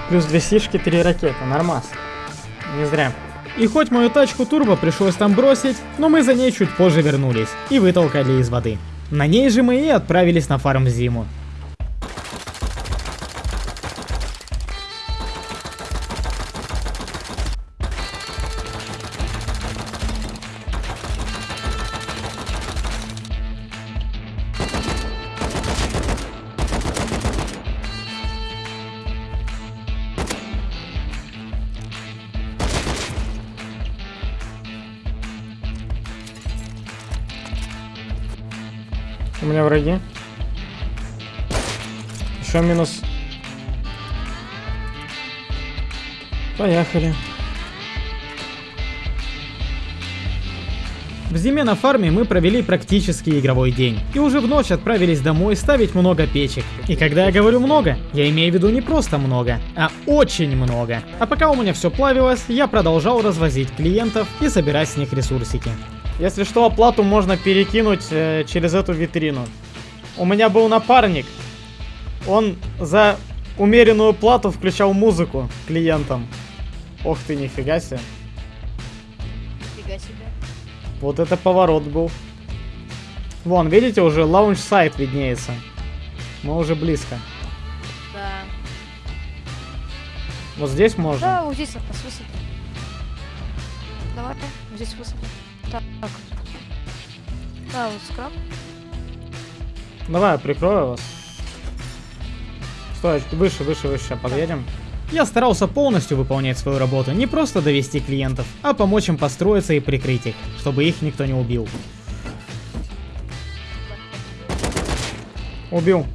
Плюс две сишки, три ракеты. Нормас. Не зря. И хоть мою тачку турбо пришлось там бросить, но мы за ней чуть позже вернулись и вытолкали из воды. На ней же мы и отправились на фарм зиму. Враги. Еще минус. Поехали. В зиме на фарме мы провели практически игровой день. И уже в ночь отправились домой ставить много печек. И когда я говорю много, я имею в виду не просто много, а очень много. А пока у меня все плавилось, я продолжал развозить клиентов и собирать с них ресурсики. Если что, оплату можно перекинуть э, через эту витрину. У меня был напарник. Он за умеренную плату включал музыку клиентам. Ох ты, нифига себе. Фига себе. Вот это поворот был. Вон, видите, уже лаунж-сайт виднеется. Мы уже близко. Да. Вот здесь можно. Да, вот здесь нас высадят. Давай, здесь. Так. так. Да, вот скраб. Давай, я прикрою вас. Стой, выше, выше, выше, подъедем. Я старался полностью выполнять свою работу, не просто довести клиентов, а помочь им построиться и прикрыть их, чтобы их никто не убил. Убил.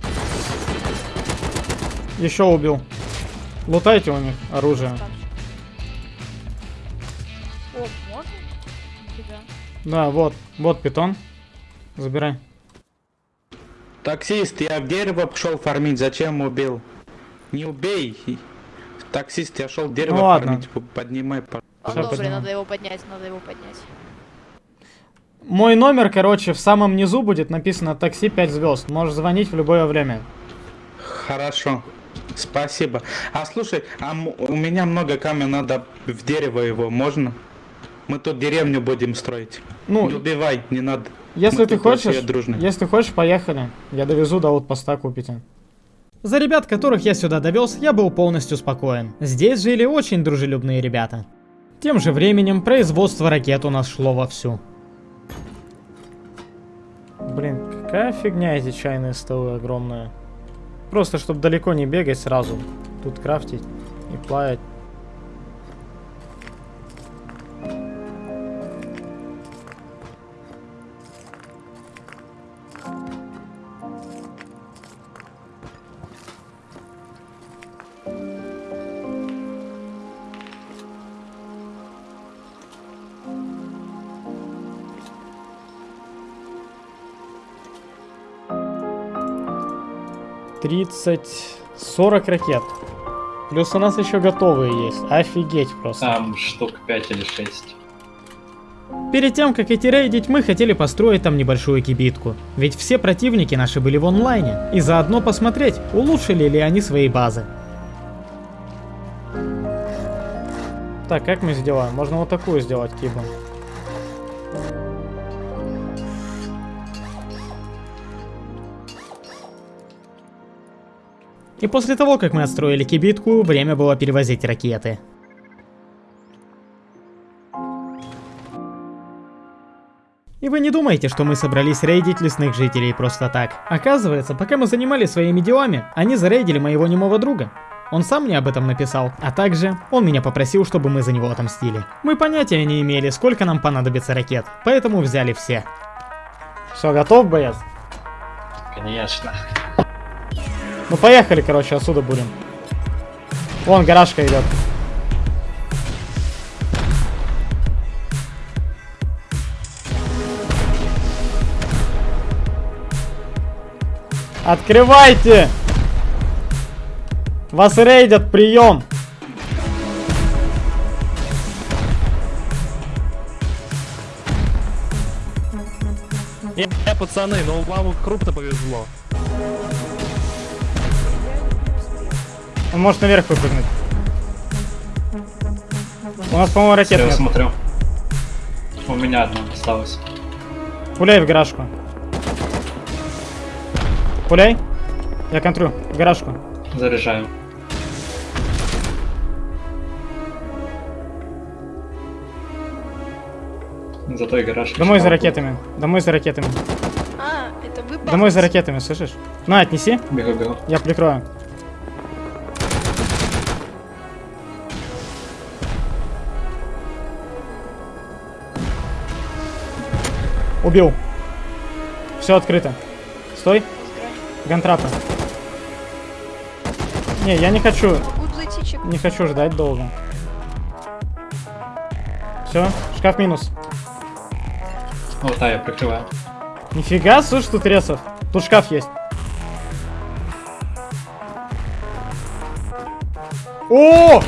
Еще убил. Лутайте у них оружие. О, можно? Нифига. Да, вот, вот питон. Забирай. Таксист, я в дерево пошел фармить, зачем убил? Не убей. Таксист, я шел дерево Ну ладно. фармить, поднимай. по- Он Ща добрый, надо его поднять, надо его поднять. Мой номер, короче, в самом низу будет написано такси 5 звезд. Можешь звонить в любое время. Хорошо. Спасибо. А слушай, а у меня много камня, надо в дерево его, можно? Мы тут деревню будем строить. Ну, Не убивай, не надо. Если Мы ты хочешь, если хочешь, поехали. Я довезу до аутпоста, купите. За ребят, которых я сюда довез, я был полностью спокоен. Здесь жили очень дружелюбные ребята. Тем же временем производство ракет у нас шло вовсю. Блин, какая фигня эти чайные столы огромные. Просто, чтобы далеко не бегать сразу. Тут крафтить и плавать. Тридцать, 40 ракет. Плюс у нас еще готовые есть. Офигеть просто. Там штук 5 или 6. Перед тем, как идти рейдить, мы хотели построить там небольшую кибитку. Ведь все противники наши были в онлайне. И заодно посмотреть, улучшили ли они свои базы. Так, как мы сделаем? Можно вот такую сделать кибу. И после того, как мы отстроили кибитку, время было перевозить ракеты. И вы не думаете, что мы собрались рейдить лесных жителей просто так. Оказывается, пока мы занимались своими делами, они зарейдили моего немого друга. Он сам мне об этом написал, а также он меня попросил, чтобы мы за него отомстили. Мы понятия не имели, сколько нам понадобится ракет, поэтому взяли все. Все, готов, боец? Конечно. Ну поехали, короче, отсюда будем. Вон гаражка идет. Открывайте! Вас рейдят, прием! Не, не, пацаны, ну вам крупно повезло. Он может наверх выпрыгнуть. У нас, по-моему, ракет Я нет. смотрю. У меня одна осталась. Пуляй в гаражку. Пуляй. Я контрю. В гаражку. Заряжаю. За той гараж. Домой за ракетами. Домой за ракетами. А, это вы Домой за ракетами, слышишь? На, отнеси. Бегу, бегу. Я прикрою. Убил. Все открыто. Стой. Гантрапы. Не, я не хочу. Не хочу ждать долго. Все, шкаф минус. Вот, да, я прикрываю. Нифига, слушай, тут ресов. Тут шкаф есть. О!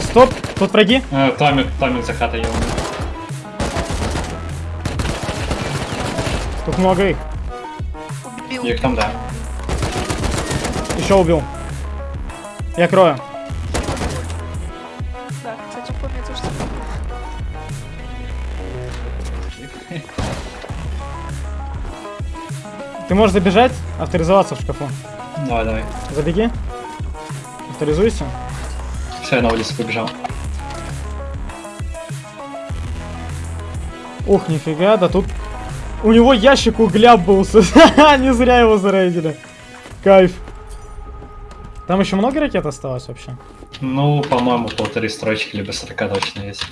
Стоп, тут враги. Э, Томик, Томик за хатой я умер. Тут много их. Убил. Их там, да. Еще убил. Я крою. Да, кстати, помню то, что... Ты можешь забежать, авторизоваться в шкафу. Давай, давай. Забеги. Авторизуйся. Все, я на улицу побежал. Ух, нифига, да тут... У него ящик угля был. Не зря его зарейдили. Кайф. Там еще много ракет осталось вообще? Ну, по-моему, полторы строчки, либо 40 точно есть.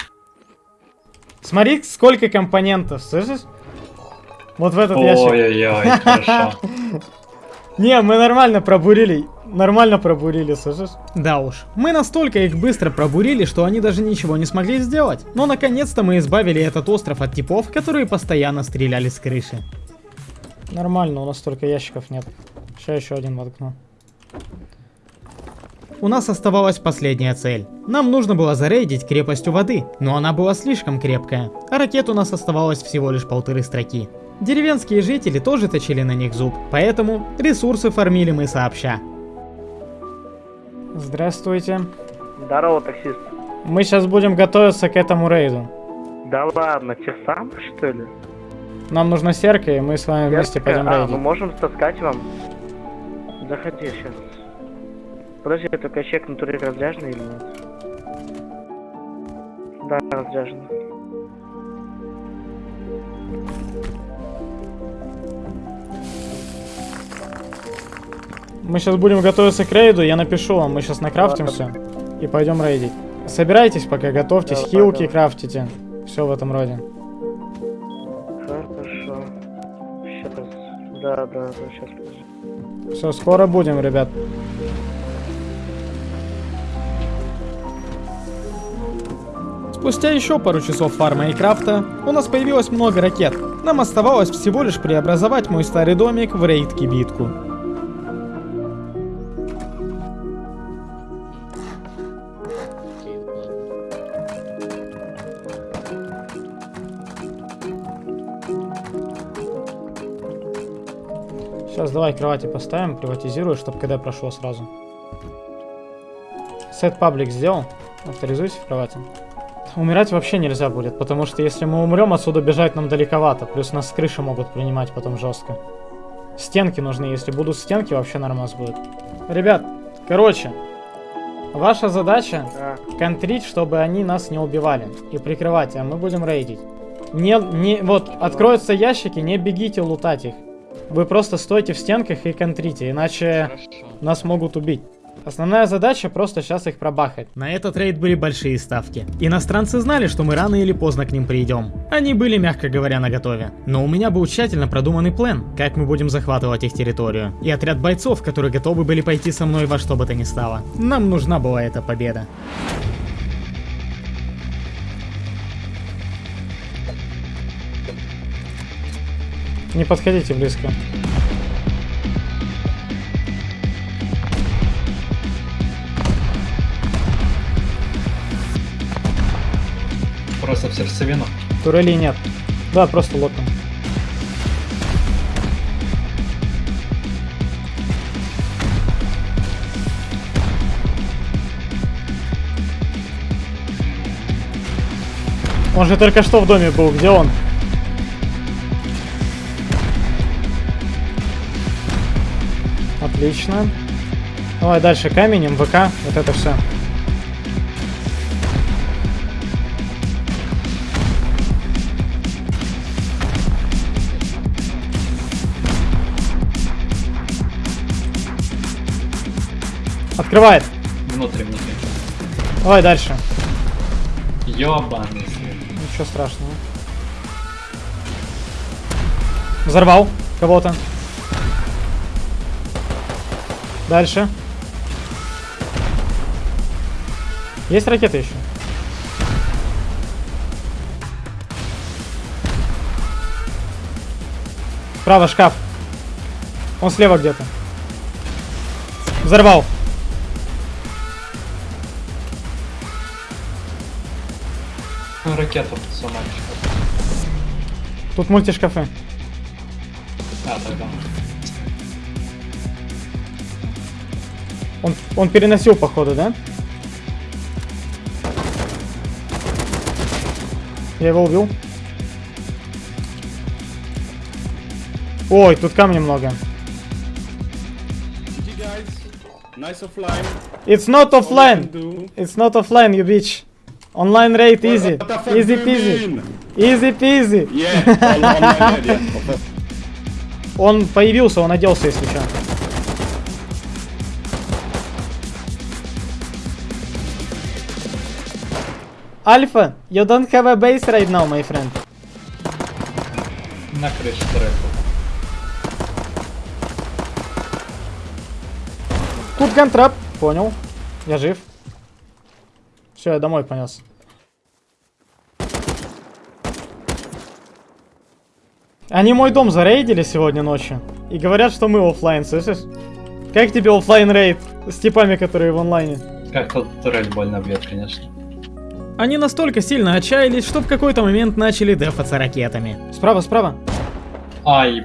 Смотри, сколько компонентов, слышишь? Вот в этот ящик. Ой-ой-ой, хорошо. Не, мы нормально пробурили. Нормально пробурили, слышишь? Да уж. Мы настолько их быстро пробурили, что они даже ничего не смогли сделать. Но наконец-то мы избавили этот остров от типов, которые постоянно стреляли с крыши. Нормально, у нас только ящиков нет. Сейчас еще один воткну. У нас оставалась последняя цель. Нам нужно было зарейдить крепость у воды, но она была слишком крепкая, а ракет у нас оставалось всего лишь полторы строки. Деревенские жители тоже точили на них зуб, поэтому ресурсы фармили мы сообща. Здравствуйте. Здорово, таксист. Мы сейчас будем готовиться к этому рейду. Да ладно, те сам, что ли? Нам нужна серка, и мы с вами вместе Яркая? пойдем а, рейдить. ну можем таскать вам. Заходи сейчас. Подожди, только чек натуре разряженный или нет? Да, разряженный. Мы сейчас будем готовиться к рейду, я напишу вам, мы сейчас накрафтимся и пойдем рейдить. Собирайтесь пока, готовьтесь, Давай, хилки давай. крафтите. Все в этом роде. Хорошо. Сейчас. Да, да, да, сейчас. Все, скоро будем, ребят. Спустя еще пару часов фарма и крафта у нас появилось много ракет. Нам оставалось всего лишь преобразовать мой старый домик в рейд-кибитку. Сейчас давай кровати поставим, приватизирую, чтобы когда прошло сразу. Сет паблик сделал. Авторизуйся в кровати. Умирать вообще нельзя будет, потому что если мы умрем, отсюда бежать нам далековато. Плюс нас с крыши могут принимать потом жестко. Стенки нужны, если будут стенки, вообще нормас будет. Ребят, короче, ваша задача Да. контрить, чтобы они нас не убивали. И прикрывать, а мы будем рейдить. Не, не, вот, откроются ящики, не бегите лутать их. Вы просто стойте в стенках и контрите, иначе Хорошо. нас могут убить. Основная задача просто сейчас их пробахать. На этот рейд были большие ставки. Иностранцы знали, что мы рано или поздно к ним придем. Они были, мягко говоря, наготове. Но у меня был тщательно продуманный план, как мы будем захватывать их территорию. И отряд бойцов, которые готовы были пойти со мной во что бы то ни стало. Нам нужна была эта победа. Не подходите близко. Просто в сердцевину. Турелей нет. Да, просто лотом. Он же только что в доме был. Где он? Отлично. Давай дальше камень, МВК. Вот это все. Открывает. Внутрь, внутрь. Давай дальше. Ёбаный свет. Ничего страшного. Взорвал кого-то. Дальше. Есть ракеты еще? Справа шкаф. Он слева где-то. Взорвал. Ну, Ракету сломали. Тут мультишкафы. А, тогда. Он, переносил, походу, да? Я его убил. Ой, тут камня много. Nice offline. It's not offline. It's not offline, you bitch. Online rate easy. Easy peasy. Easy peasy. Yeah. Он появился, он оделся, если что. Альфа, you don't have a base right now, my friend. На крыше трека. Тут gun trap. Понял. Я жив. Все, я домой понес. Они мой дом зарейдили сегодня ночью. И говорят, что мы оффлайн, слышишь? Как тебе оффлайн рейд с типами, которые в онлайне? Как тот турель больно бьет, конечно. Они настолько сильно отчаялись, что в какой-то момент начали дефаться ракетами. Справа, справа. Ай,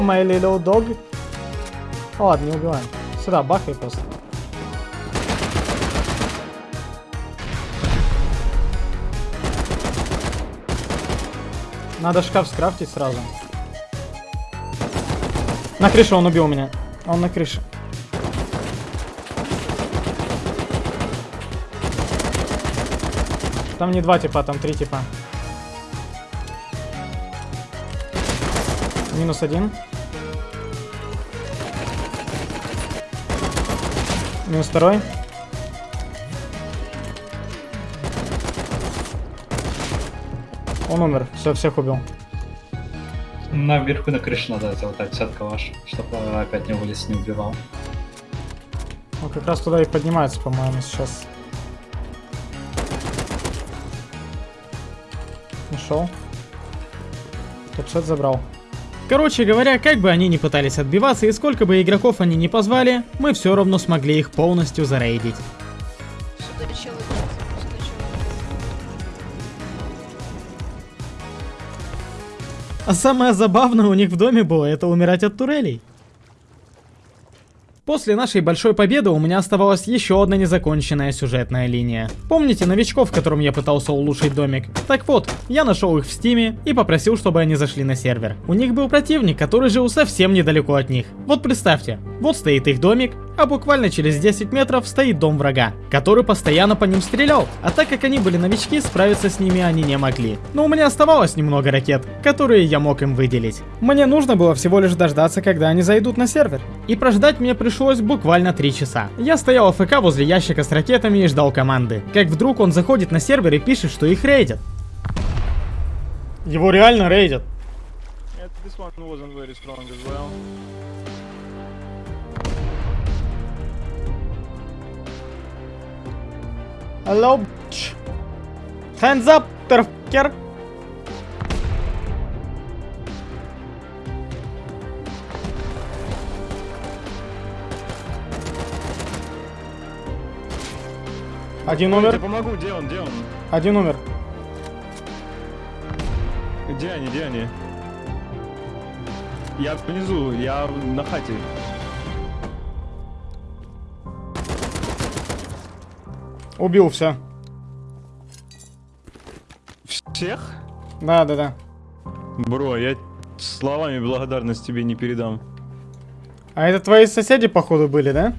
My little dog. Ладно, не убиваем. Сюда, бахай просто. Надо шкаф скрафтить сразу. На крыше он убил меня. Он на крыше. Там не два типа, там три типа. Минус один. Минус второй. Он умер. Все, всех убил. Наверху на крыше надо залутать сетка ваша, чтобы опять не вылез, не убивал. Он как раз туда и поднимается, по-моему, сейчас. Нашел. Топсет забрал. Короче говоря, как бы они ни пытались отбиваться и сколько бы игроков они ни позвали, мы все равно смогли их полностью зарейдить. А самое забавное у них в доме было это умирать от турелей. После нашей большой победы у меня оставалась еще одна незаконченная сюжетная линия. Помните новичков, которым я пытался улучшить домик? Так вот, я нашел их в Steam е и попросил, чтобы они зашли на сервер. У них был противник, который жил совсем недалеко от них. Вот представьте, вот стоит их домик, а буквально через 10 метров стоит дом врага, который постоянно по ним стрелял, а так как они были новички, справиться с ними они не могли. Но у меня оставалось немного ракет, которые я мог им выделить. Мне нужно было всего лишь дождаться, когда они зайдут на сервер. И прождать мне пришлось буквально 3 часа. Я стоял АФК возле ящика с ракетами и ждал команды. Как вдруг он заходит на сервер и пишет, что их рейдят. Его реально рейдят. Hello, bitch. Hands up, motherfucker. Один Я умер, тебе помогу, где он, где он? один умер. Где они, где они? Я внизу, я на хате. Убил все. Всех? Да, да, да. Бро, я словами благодарность тебе не передам. А это твои соседи, походу, были, да?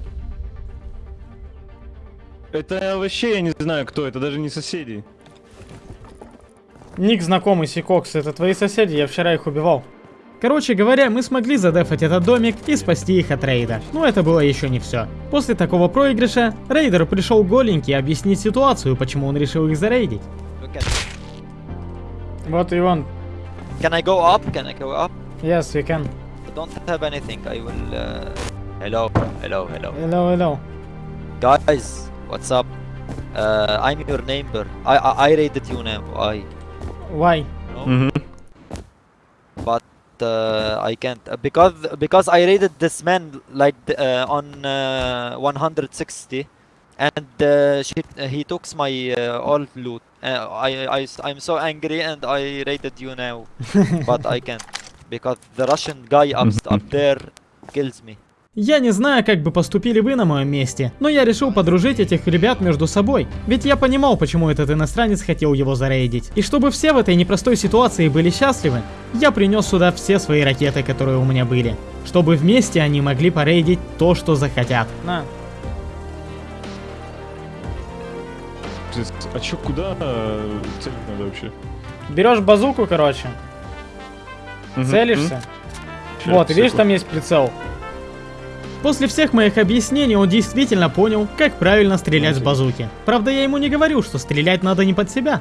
Это вообще я не знаю кто, это даже не соседи. Ник знакомый, Сикокс, это твои соседи, я вчера их убивал. Короче говоря, мы смогли задефать этот домик и спасти их от рейда. Но это было еще не все. После такого проигрыша, рейдер пришел голенький объяснить ситуацию, почему он решил их зарейдить. Вот и он. Can I go up? Can I go up? Yes, you can. I don't have anything. I will. Uh... Hello, hello, hello. Hello, hello. Guys, what's up? Uh, I'm your neighbor. I, I I raided you now. I. Why? No? But uh, I can't uh, because because I raided this man like uh, on uh, 160, and uh, she, he took my uh, all loot. Uh, I I I'm so angry and I raided you now, but I can't because the Russian guy up up there kills me. Я не знаю, как бы поступили вы на моем месте, но я решил подружить этих ребят между собой. Ведь я понимал, почему этот иностранец хотел его зарейдить. И чтобы все в этой непростой ситуации были счастливы, я принес сюда все свои ракеты, которые у меня были. Чтобы вместе они могли порейдить то, что захотят. На. А чё, куда э, целить надо вообще? Берешь базуку, короче. Мгм, Целишься. Вот, видишь, там есть прицел. После всех моих объяснений он действительно понял, как правильно стрелять с базуки. Правда, я ему не говорю, что стрелять надо не под себя.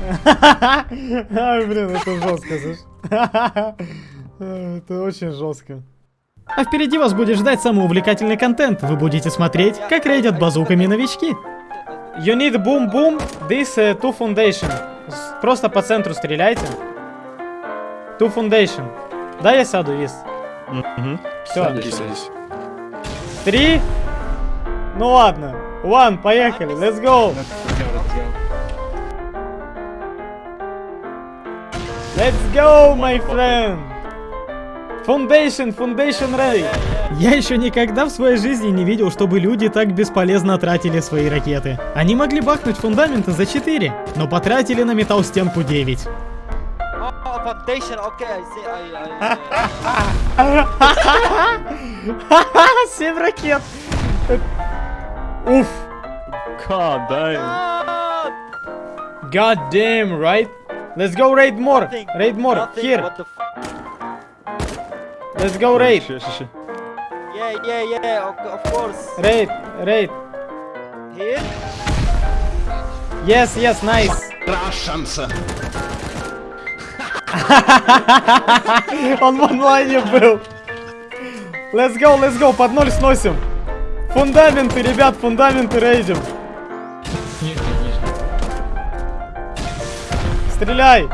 Ай, блин, это жестко, слышь. Это очень жестко. А впереди вас будет ждать самый увлекательный контент. Вы будете смотреть, как рейдят базуками новички. You need boom boom, this uh, two foundation. Просто по центру стреляйте. Two foundation. Да, я сяду, вис. Все. Садись, садись. Три. Ну ладно. One, поехали, let's go. Let's go, my friend. Foundation, Foundation Ray. Я еще никогда в своей жизни не видел, чтобы люди так бесполезно тратили свои ракеты. Они могли бахнуть фундаменты за 4, но потратили на металл стенку 9. Oh, foundation. Okay, I see. I. I... 7 ракет. Уф. God damn. God damn, right? Let's go raid more. Raid more. Nothing, Here. What the f Let's go raid. Ща, ща, ща. Yeah, yeah, yeah. Of, of course. Raid. Raid. Here. Yes, yes, nice. Russians. Он в онлайне был. Let's go, let's go. Под ноль сносим. Фундаменты, ребят, фундаменты рейдим. Стреляй.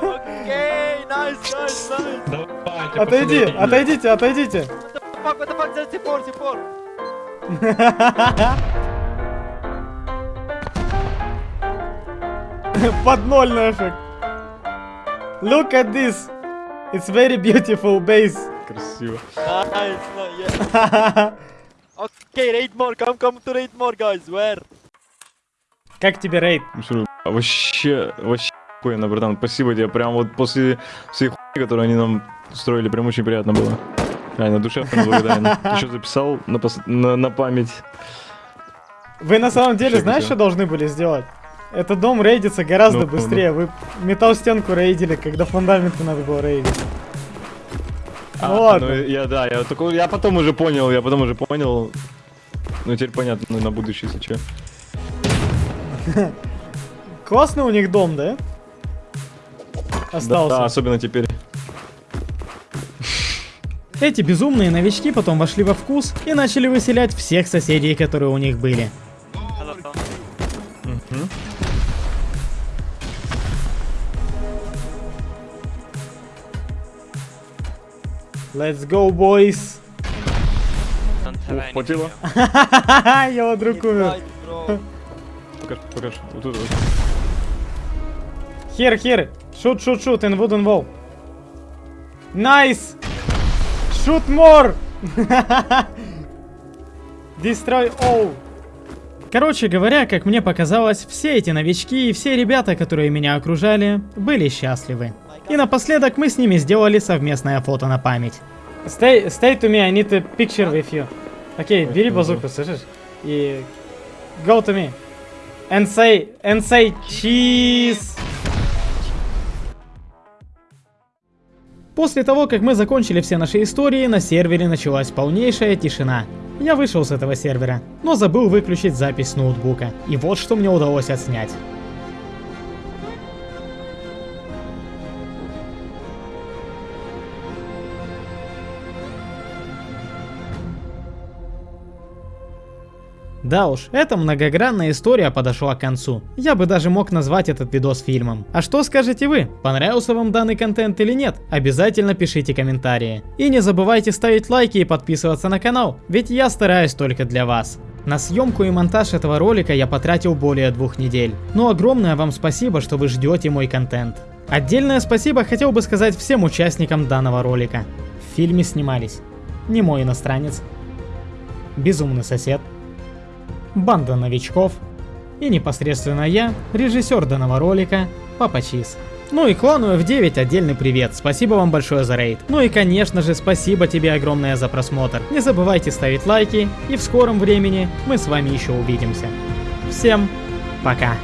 Okay, nice, nice, nice. Отойди, отойдите, отойдите. What the fuck? What the fuck? There's C4, C4. Под ноль нафиг. Look at this. It's very beautiful base. Красиво. Nice, yeah. okay, raid more. Come, come to raid more, guys. Where? Как тебе рейд? Ну что, Вообще, вообще охуенно, братан. Спасибо тебе. Прям вот после всей хуйни, которую они нам устроили, прям очень приятно было. Реально, душевно благодарен. Еще записал на, на, на память. Вы на самом деле знаешь, красиво. что должны были сделать? Этот дом рейдится гораздо Ну, быстрее. Вы металл стенку рейдили, когда фундаменты надо было рейдить. Ну А, ладно. ну, я, да, я, только, я потом уже понял, я потом уже понял. Ну, теперь понятно, ну, на будущее, если что. Классный у них дом, да? Остался. Да, особенно теперь. Эти безумные новички потом вошли во вкус и начали выселять всех соседей, которые у них были. Let's go, boys! Ух, хватило. Его друг умер. Покажи, покажи. Вот тут вот. Here, here. Shoot, shoot, shoot in wooden wall. Nice! Shoot more! Destroy all. Короче говоря, как мне показалось, все эти новички и все ребята, которые меня окружали, были счастливы. И напоследок мы с ними сделали совместное фото на память. Stay, stay to me, I need a picture with you. Окей, бери базуку, слышишь? И go to me. And say, and say cheese. После того, как мы закончили все наши истории, на сервере началась полнейшая тишина. Я вышел с этого сервера, но забыл выключить запись с ноутбука. И вот что мне удалось отснять. Да уж, эта многогранная история подошла к концу. Я бы даже мог назвать этот видос фильмом. А что скажете вы? Понравился вам данный контент или нет? Обязательно пишите комментарии. И не забывайте ставить лайки и подписываться на канал, ведь я стараюсь только для вас. На съемку и монтаж этого ролика я потратил более двух недель. Но огромное вам спасибо, что вы ждете мой контент. Отдельное спасибо хотел бы сказать всем участникам данного ролика. В фильме снимались Немой иностранец, Безумный сосед, банда новичков и непосредственно я, режиссер данного ролика, Папа Чиз. Ну и клану F9 отдельный привет, спасибо вам большое за рейд. Ну и конечно же спасибо тебе огромное за просмотр. Не забывайте ставить лайки и в скором времени мы с вами еще увидимся. Всем пока.